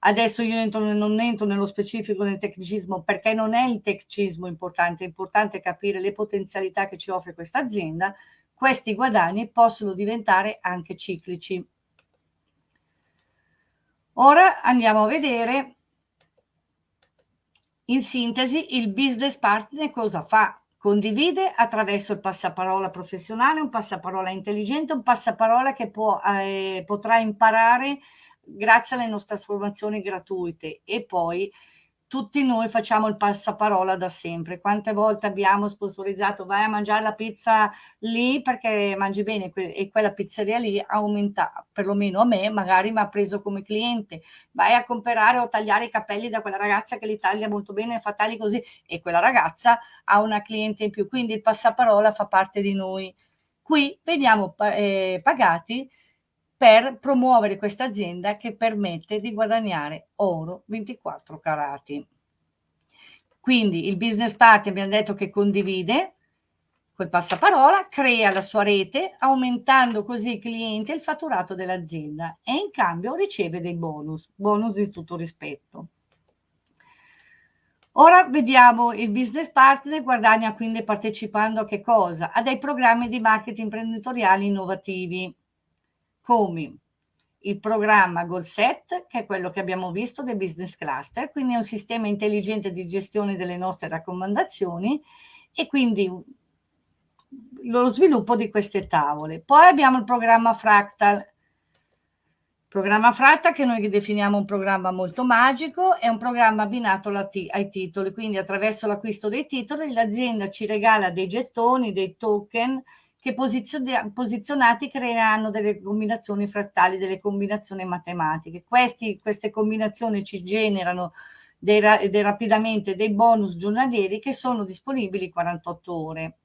Adesso io entro, non entro nello specifico del tecnicismo perché non è il tecnicismo importante, è importante capire le potenzialità che ci offre questa azienda. Questi guadagni possono diventare anche ciclici. Ora andiamo a vedere in sintesi, il business partner cosa fa? Condivide attraverso il passaparola professionale, un passaparola intelligente, un passaparola che può, eh, potrà imparare grazie alle nostre formazioni gratuite. E poi tutti noi facciamo il passaparola da sempre. Quante volte abbiamo sponsorizzato vai a mangiare la pizza lì perché mangi bene e quella pizzeria lì aumenta, perlomeno a me, magari mi ha preso come cliente. Vai a comprare o tagliare i capelli da quella ragazza che li taglia molto bene e fa tagli così e quella ragazza ha una cliente in più. Quindi il passaparola fa parte di noi. Qui veniamo eh, pagati per promuovere questa azienda che permette di guadagnare oro 24 carati. Quindi il business partner abbiamo detto che condivide quel passaparola, crea la sua rete, aumentando così i clienti e il fatturato dell'azienda e in cambio riceve dei bonus, bonus di tutto rispetto. Ora vediamo il business partner guadagna quindi partecipando a che cosa? A dei programmi di marketing imprenditoriali innovativi come il programma GoalSet, che è quello che abbiamo visto del Business Cluster, quindi è un sistema intelligente di gestione delle nostre raccomandazioni e quindi lo sviluppo di queste tavole. Poi abbiamo il programma Fractal, programma Fractal che noi definiamo un programma molto magico, è un programma abbinato ai titoli, quindi attraverso l'acquisto dei titoli l'azienda ci regala dei gettoni, dei token, che posizionati creeranno delle combinazioni frattali, delle combinazioni matematiche. Questi, queste combinazioni ci generano dei, dei, rapidamente dei bonus giornalieri che sono disponibili 48 ore.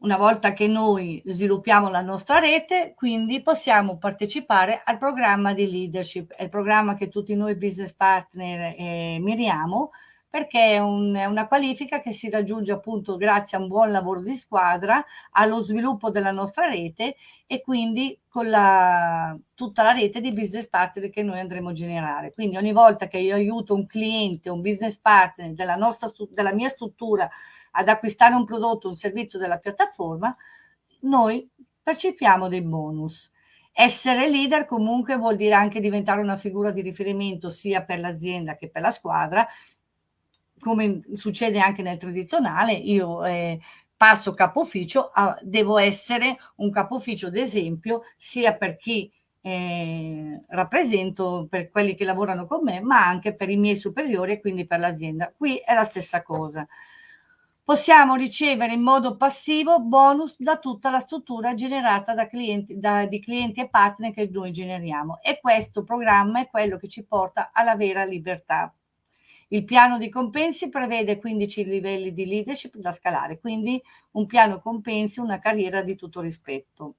Una volta che noi sviluppiamo la nostra rete, quindi possiamo partecipare al programma di leadership, è il programma che tutti noi business partner eh, miriamo, perché è, un, una qualifica che si raggiunge appunto grazie a un buon lavoro di squadra, allo sviluppo della nostra rete e quindi con la, tutta la rete di business partner che noi andremo a generare. Quindi ogni volta che io aiuto un cliente, un business partner della, nostra, della mia struttura ad acquistare un prodotto o un servizio della piattaforma, noi percepiamo dei bonus. Essere leader comunque vuol dire anche diventare una figura di riferimento sia per l'azienda che per la squadra come succede anche nel tradizionale, io eh, passo capo ufficio, a, devo essere un capo ufficio d'esempio sia per chi eh, rappresento, per quelli che lavorano con me, ma anche per i miei superiori e quindi per l'azienda. Qui è la stessa cosa. possiamo ricevere in modo passivo bonus da tutta la struttura generata da clienti, da, di clienti e partner che noi generiamo e questo programma è quello che ci porta alla vera libertà. Il piano di compensi prevede 15 livelli di leadership da scalare, quindi un piano compensi, una carriera di tutto rispetto.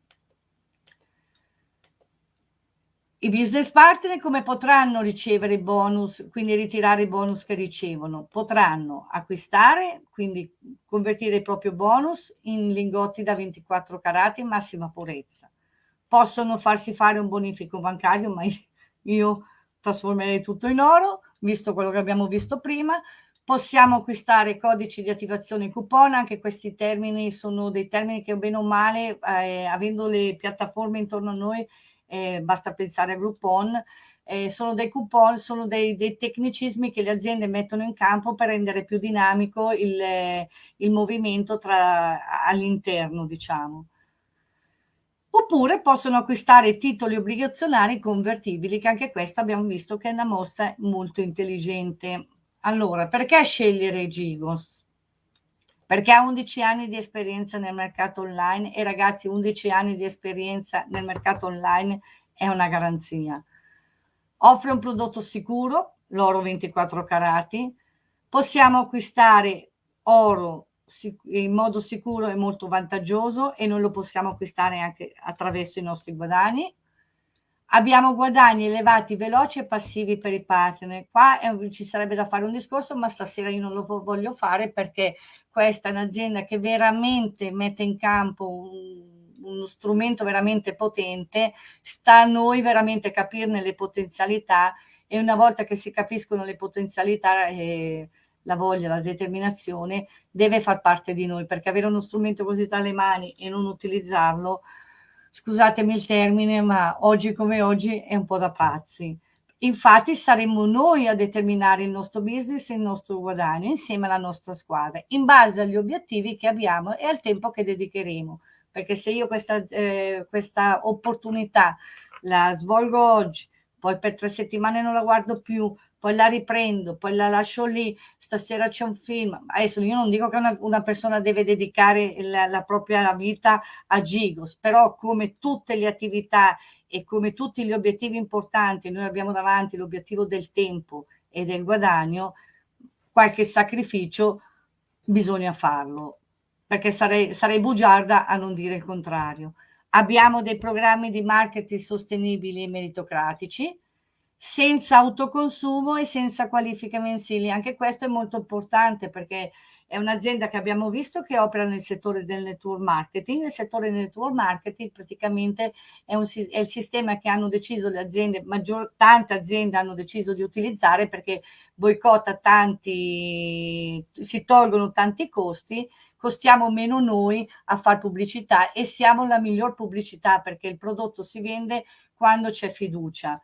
I business partner come potranno ricevere i bonus, quindi ritirare i bonus che ricevono? Potranno acquistare, quindi convertire il proprio bonus in lingotti da 24 carati massima purezza. Possono farsi fare un bonifico bancario, ma io trasformerei tutto in oro, visto quello che abbiamo visto prima. Possiamo acquistare codici di attivazione coupon, anche questi termini sono dei termini che bene o male, eh, avendo le piattaforme intorno a noi, eh, basta pensare a Groupon, eh, sono dei coupon, sono dei, dei, tecnicismi che le aziende mettono in campo per rendere più dinamico il, il movimento all'interno, diciamo. Oppure possono acquistare titoli obbligazionari convertibili, che anche questo abbiamo visto che è una mossa molto intelligente. Allora, perché scegliere Gigos? Perché ha 11 anni di esperienza nel mercato online e ragazzi 11 anni di esperienza nel mercato online è una garanzia. Offre un prodotto sicuro, l'oro 24 carati, possiamo acquistare oro in modo sicuro e molto vantaggioso e noi lo possiamo acquistare anche attraverso i nostri guadagni Abbiamo guadagni elevati, veloci e passivi per i partner. Qua è, ci sarebbe da fare un discorso, ma stasera io non lo voglio fare perché questa è un'azienda che veramente mette in campo un, uno strumento veramente potente. Sta a noi veramente capirne le potenzialità e una volta che si capiscono le potenzialità, eh, la voglia, la determinazione, deve far parte di noi perché avere uno strumento così tra le mani e non utilizzarlo scusatemi il termine, ma oggi come oggi è un po' da pazzi. Infatti saremo noi a determinare il nostro business e il nostro guadagno insieme alla nostra squadra, in base agli obiettivi che abbiamo e al tempo che dedicheremo. Perché se io questa, eh, questa opportunità la svolgo oggi, poi per tre settimane non la guardo più, poi la riprendo, poi la lascio lì, stasera c'è un film. Adesso io non dico che una, una persona deve dedicare la, la, propria vita a Gigos, però come tutte le attività e come tutti gli obiettivi importanti, noi abbiamo davanti l'obiettivo del tempo e del guadagno, qualche sacrificio bisogna farlo, perché sarei, sarei bugiarda a non dire il contrario. Abbiamo dei programmi di marketing sostenibili e meritocratici, senza autoconsumo e senza qualifiche mensili. Anche questo è molto importante perché è un'azienda che abbiamo visto che opera nel settore del network marketing. Il settore del network marketing praticamente è, un, è il sistema che hanno deciso le aziende, maggior, tante aziende hanno deciso di utilizzare perché boicotta tanti, si tolgono tanti costi, costiamo meno noi a fare pubblicità e siamo la miglior pubblicità perché il prodotto si vende quando c'è fiducia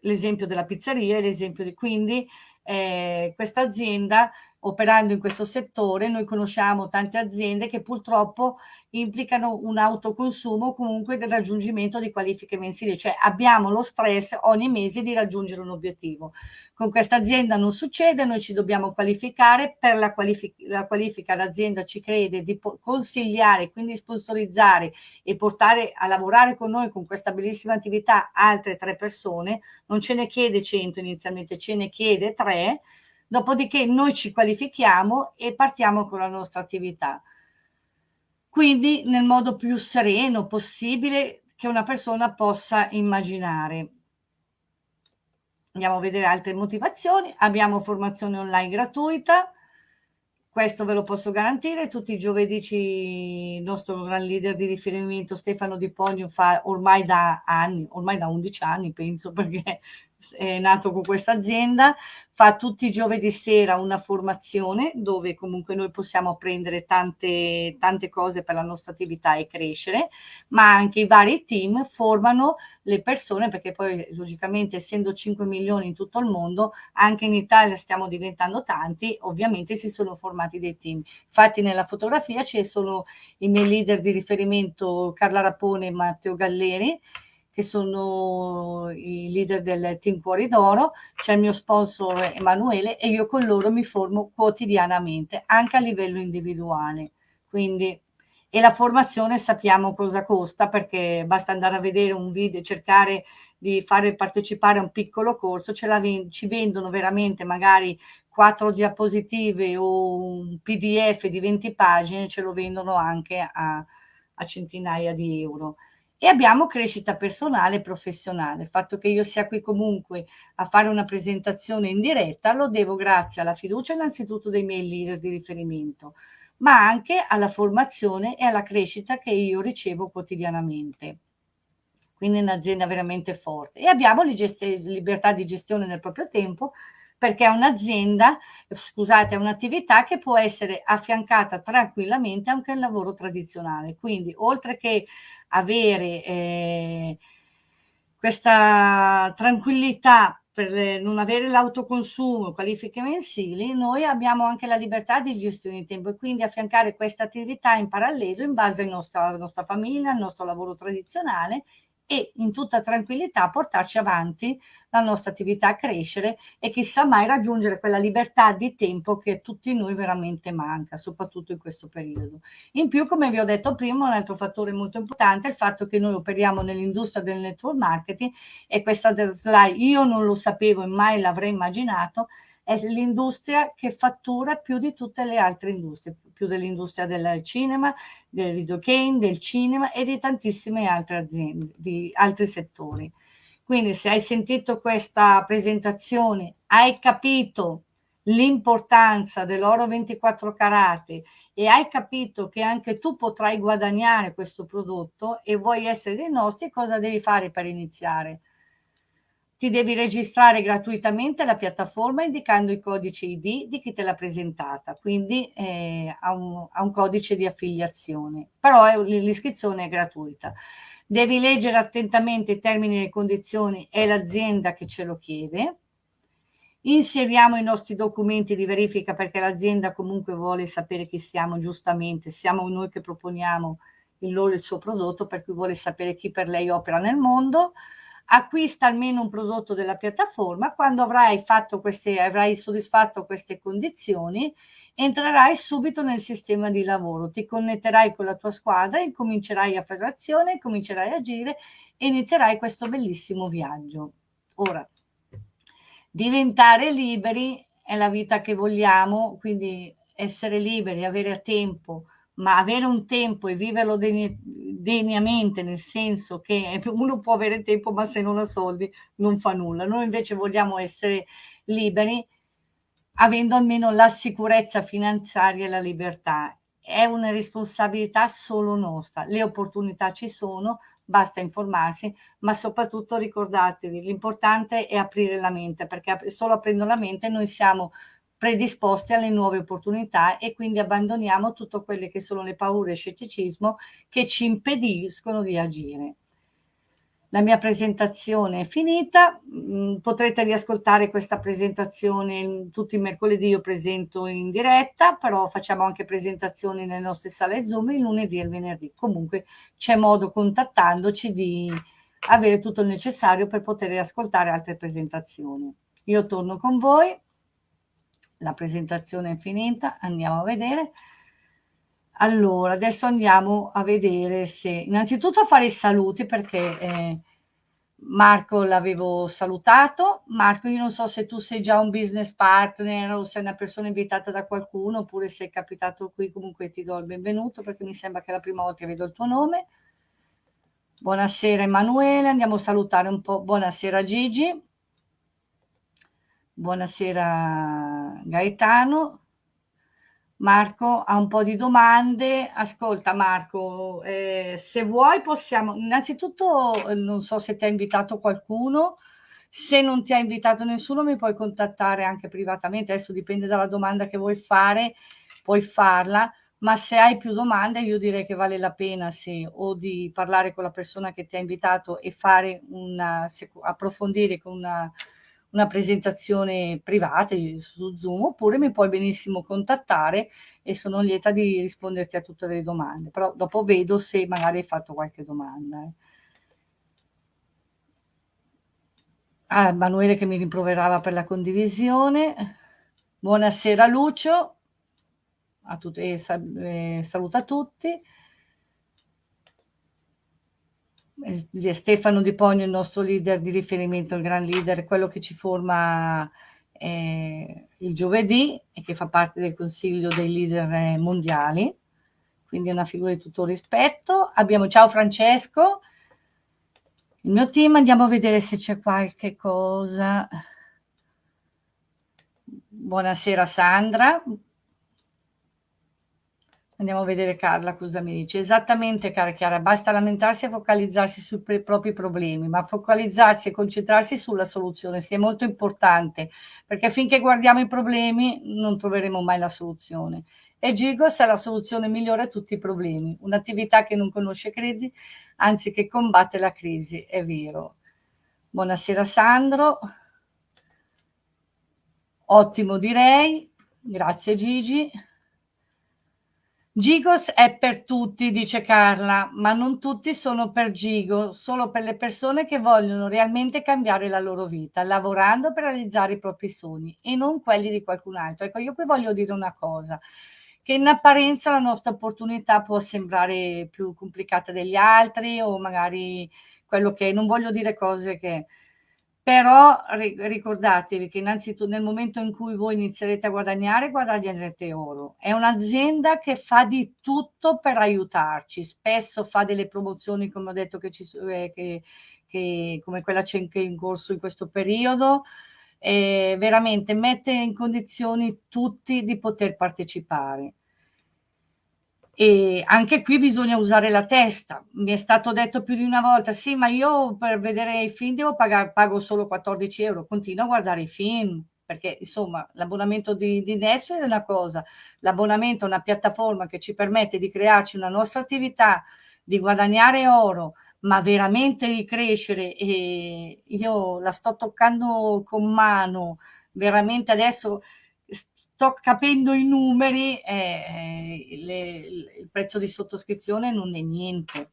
l'esempio della pizzeria l'esempio di quindi eh, questa azienda operando in questo settore, noi conosciamo tante aziende che purtroppo implicano un autoconsumo comunque del raggiungimento di qualifiche mensili, cioè abbiamo lo stress ogni mese di raggiungere un obiettivo. Con questa azienda non succede, noi ci dobbiamo qualificare, per la, qualific la qualifica l'azienda ci crede di consigliare, quindi sponsorizzare e portare a lavorare con noi con questa bellissima attività altre tre persone, non ce ne chiede 100 inizialmente, ce ne chiede tre, dopodiché noi ci qualifichiamo e partiamo con la nostra attività. Quindi nel modo più sereno possibile che una persona possa immaginare. Andiamo a vedere altre motivazioni. Abbiamo formazione online gratuita, questo ve lo posso garantire. Tutti i giovedì il nostro gran leader di riferimento Stefano Di Ponio fa ormai da anni, ormai da 11 anni penso, perché è nato con questa azienda, fa tutti i giovedì sera una formazione dove comunque noi possiamo apprendere tante, tante cose per la nostra attività e crescere, ma anche i vari team formano le persone perché poi logicamente essendo 5 milioni in tutto il mondo, anche in Italia stiamo diventando tanti, ovviamente si sono formati dei team. Infatti nella fotografia ci sono i miei leader di riferimento Carla Rapone e Matteo Galleri, che sono i leader del Team Cuori d'Oro, c'è il mio sponsor Emanuele e io con loro mi formo quotidianamente, anche a livello individuale. Quindi, e la formazione sappiamo cosa costa perché basta andare a vedere un video, cercare di fare partecipare a un piccolo corso, la, ci vendono veramente magari quattro diapositive o un pdf di 20 pagine, ce lo vendono anche a, a centinaia di euro e abbiamo crescita personale e professionale. Il fatto che io sia qui comunque a fare una presentazione in diretta lo devo grazie alla fiducia innanzitutto dei miei leader di riferimento, ma anche alla formazione e alla crescita che io ricevo quotidianamente quindi un'azienda veramente forte. E abbiamo libertà di gestione del proprio tempo perché è un'azienda, scusate, è un'attività che può essere affiancata tranquillamente anche al lavoro tradizionale. Quindi oltre che avere eh, questa tranquillità per non avere l'autoconsumo, qualifiche mensili, noi abbiamo anche la libertà di gestione di tempo e quindi affiancare questa attività in parallelo in base alla nostra, alla nostra famiglia, al nostro lavoro tradizionale e in tutta tranquillità portarci avanti la nostra attività a crescere e chissà mai raggiungere quella libertà di tempo che a tutti noi veramente manca, soprattutto in questo periodo. In più, come vi ho detto prima, un altro fattore molto importante è il fatto che noi operiamo nell'industria del network marketing e questa slide io non lo sapevo e mai l'avrei immaginato, è l'industria che fattura più di tutte le altre industrie, più dell'industria del cinema, del videogame, del cinema e di tantissime altre aziende, di altri settori. Quindi se hai sentito questa presentazione, hai capito l'importanza dell'oro 24 carati e hai capito che anche tu potrai guadagnare questo prodotto e vuoi essere dei nostri, cosa devi fare per iniziare? Ti devi registrare gratuitamente alla piattaforma indicando i codici ID di chi te l'ha presentata, quindi eh, ha, un, ha, un, codice di affiliazione, però l'iscrizione è gratuita. Devi leggere attentamente i termini e le condizioni, è l'azienda che ce lo chiede. Inseriamo i nostri documenti di verifica perché l'azienda comunque vuole sapere chi siamo giustamente, siamo noi che proponiamo il loro il suo prodotto, per cui vuole sapere chi per lei opera nel mondo acquista almeno un prodotto della piattaforma, quando avrai, queste, avrai soddisfatto queste condizioni, entrerai subito nel sistema di lavoro, ti connetterai con la tua squadra, incomincerai a fare azione, comincerai a agire e inizierai questo bellissimo viaggio. Ora, diventare liberi è la vita che vogliamo, quindi essere liberi, avere tempo, ma avere un tempo e viverlo degnamente, nel senso che <laughs> uno può avere tempo, ma se non ha soldi non fa nulla. Noi invece vogliamo essere liberi, avendo almeno la sicurezza finanziaria e la libertà. È una responsabilità solo nostra. Le opportunità ci sono, basta informarsi, ma soprattutto ricordatevi, l'importante è aprire la mente, perché solo aprendo la mente noi siamo predisposti alle nuove opportunità e quindi abbandoniamo tutte quelle che sono le paure e scetticismo che ci impediscono di agire. La mia presentazione è finita, mm, potrete riascoltare questa presentazione tutti i mercoledì, io presento in diretta, però facciamo anche presentazioni nelle nostre sale Zoom il lunedì e il venerdì. Comunque c'è modo contattandoci di avere tutto il necessario per poter ascoltare altre presentazioni. Io torno con voi la presentazione è finita, andiamo a vedere. Allora, adesso andiamo a vedere se... Innanzitutto a fare i saluti perché eh, Marco l'avevo salutato. Marco, io non so se tu sei già un business partner o sei una persona invitata da qualcuno oppure sei capitato qui, comunque ti do il benvenuto perché mi sembra che è la prima volta che vedo il tuo nome. Buonasera Emanuele, andiamo a salutare un po'. Buonasera Gigi. Buonasera Gaetano. Marco ha un po' di domande. Ascolta Marco, eh, se vuoi possiamo... Innanzitutto eh, non so se ti ha invitato qualcuno, se non ti ha invitato nessuno mi puoi contattare anche privatamente, adesso dipende dalla domanda che vuoi fare, puoi farla, ma se hai più domande io direi che vale la pena se o di parlare con la persona che ti ha invitato e fare una, approfondire con una una presentazione privata su Zoom oppure mi puoi benissimo contattare e sono lieta di risponderti a tutte le domande, però dopo vedo se magari hai fatto qualche domanda. Eh. a Emanuele che mi rimproverava per la condivisione. Buonasera Lucio, a tutti, eh, eh, saluta tutti. Eh, Stefano Di Pogno, il nostro leader di riferimento, il gran leader, quello che ci forma eh, il giovedì e che fa parte del consiglio dei leader eh, mondiali, quindi è una figura di tutto rispetto. Abbiamo ciao Francesco, il mio team, andiamo a vedere se c'è qualche cosa. Buonasera Sandra, Andiamo a vedere Carla cosa mi dice. Esattamente, cara Chiara, basta lamentarsi e focalizzarsi sui propri problemi, ma focalizzarsi e concentrarsi sulla soluzione sia molto importante, perché finché guardiamo i problemi non troveremo mai la soluzione. E Gigos è la soluzione migliore a tutti i problemi, un'attività che non conosce crisi, anzi che combatte la crisi, è vero. Buonasera Sandro. Ottimo direi, grazie Gigi. Gigos è per tutti, dice Carla, ma non tutti sono per Gigo, solo per le persone che vogliono realmente cambiare la loro vita, lavorando per realizzare i propri sogni e non quelli di qualcun altro. Ecco, io qui voglio dire una cosa, che in apparenza la nostra opportunità può sembrare più complicata degli altri o magari quello che non voglio dire cose che però ricordatevi che innanzitutto nel momento in cui voi inizierete a guadagnare, guadagnerete oro. È un'azienda che fa di tutto per aiutarci, spesso fa delle promozioni, come ho detto, che ci, eh, che, che, come quella c'è in corso in questo periodo, e veramente mette in condizioni tutti di poter partecipare. E anche qui bisogna usare la testa. Mi è stato detto più di una volta, sì, ma io per vedere i film devo pagare, pago solo 14 euro, continuo a guardare i film, perché insomma l'abbonamento di, di Netflix è una cosa, l'abbonamento a una piattaforma che ci permette di crearci una nostra attività, di guadagnare oro, ma veramente di crescere e io la sto toccando con mano, veramente adesso capendo i numeri, eh, le, il prezzo di sottoscrizione non è niente,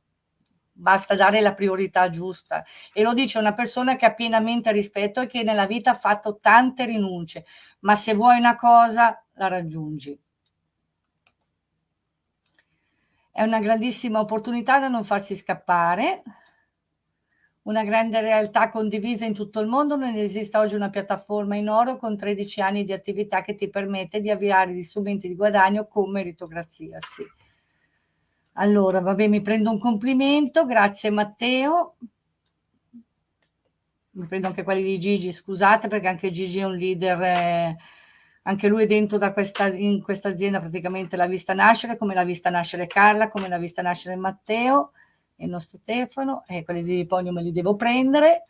basta dare la priorità giusta. E lo dice una persona che ha pienamente rispetto e che nella vita ha fatto tante rinunce, ma se vuoi una cosa la raggiungi. È una grandissima opportunità da non farsi scappare, una grande realtà condivisa in tutto il mondo, non esiste oggi una piattaforma in oro con 13 anni di attività che ti permette di avviare gli strumenti di guadagno con meritocrazia. Sì. Allora, vabbè, mi prendo un complimento, grazie Matteo. Mi prendo anche quelli di Gigi, scusate perché anche Gigi è un leader, eh, anche lui è dentro questa, in questa azienda praticamente l'ha vista nascere, come l'ha vista nascere Carla, come l'ha vista nascere Matteo il nostro Stefano e quelli di Pogno me li devo prendere.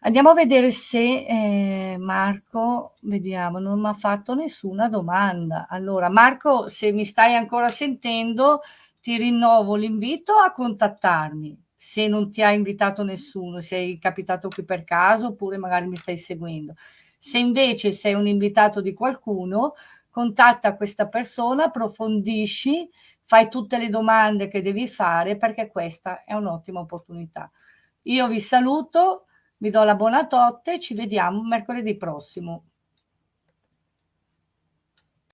Andiamo a vedere se eh, Marco, vediamo, non mi ha fatto nessuna domanda. Allora, Marco, se mi stai ancora sentendo, ti rinnovo l'invito a contattarmi. Se non ti ha invitato nessuno, sei capitato qui per caso oppure magari mi stai seguendo. Se invece sei un invitato di qualcuno, contatta questa persona, approfondisci fai tutte le domande che devi fare perché questa è un'ottima opportunità. Io vi saluto, vi do la buonanotte e ci vediamo mercoledì prossimo.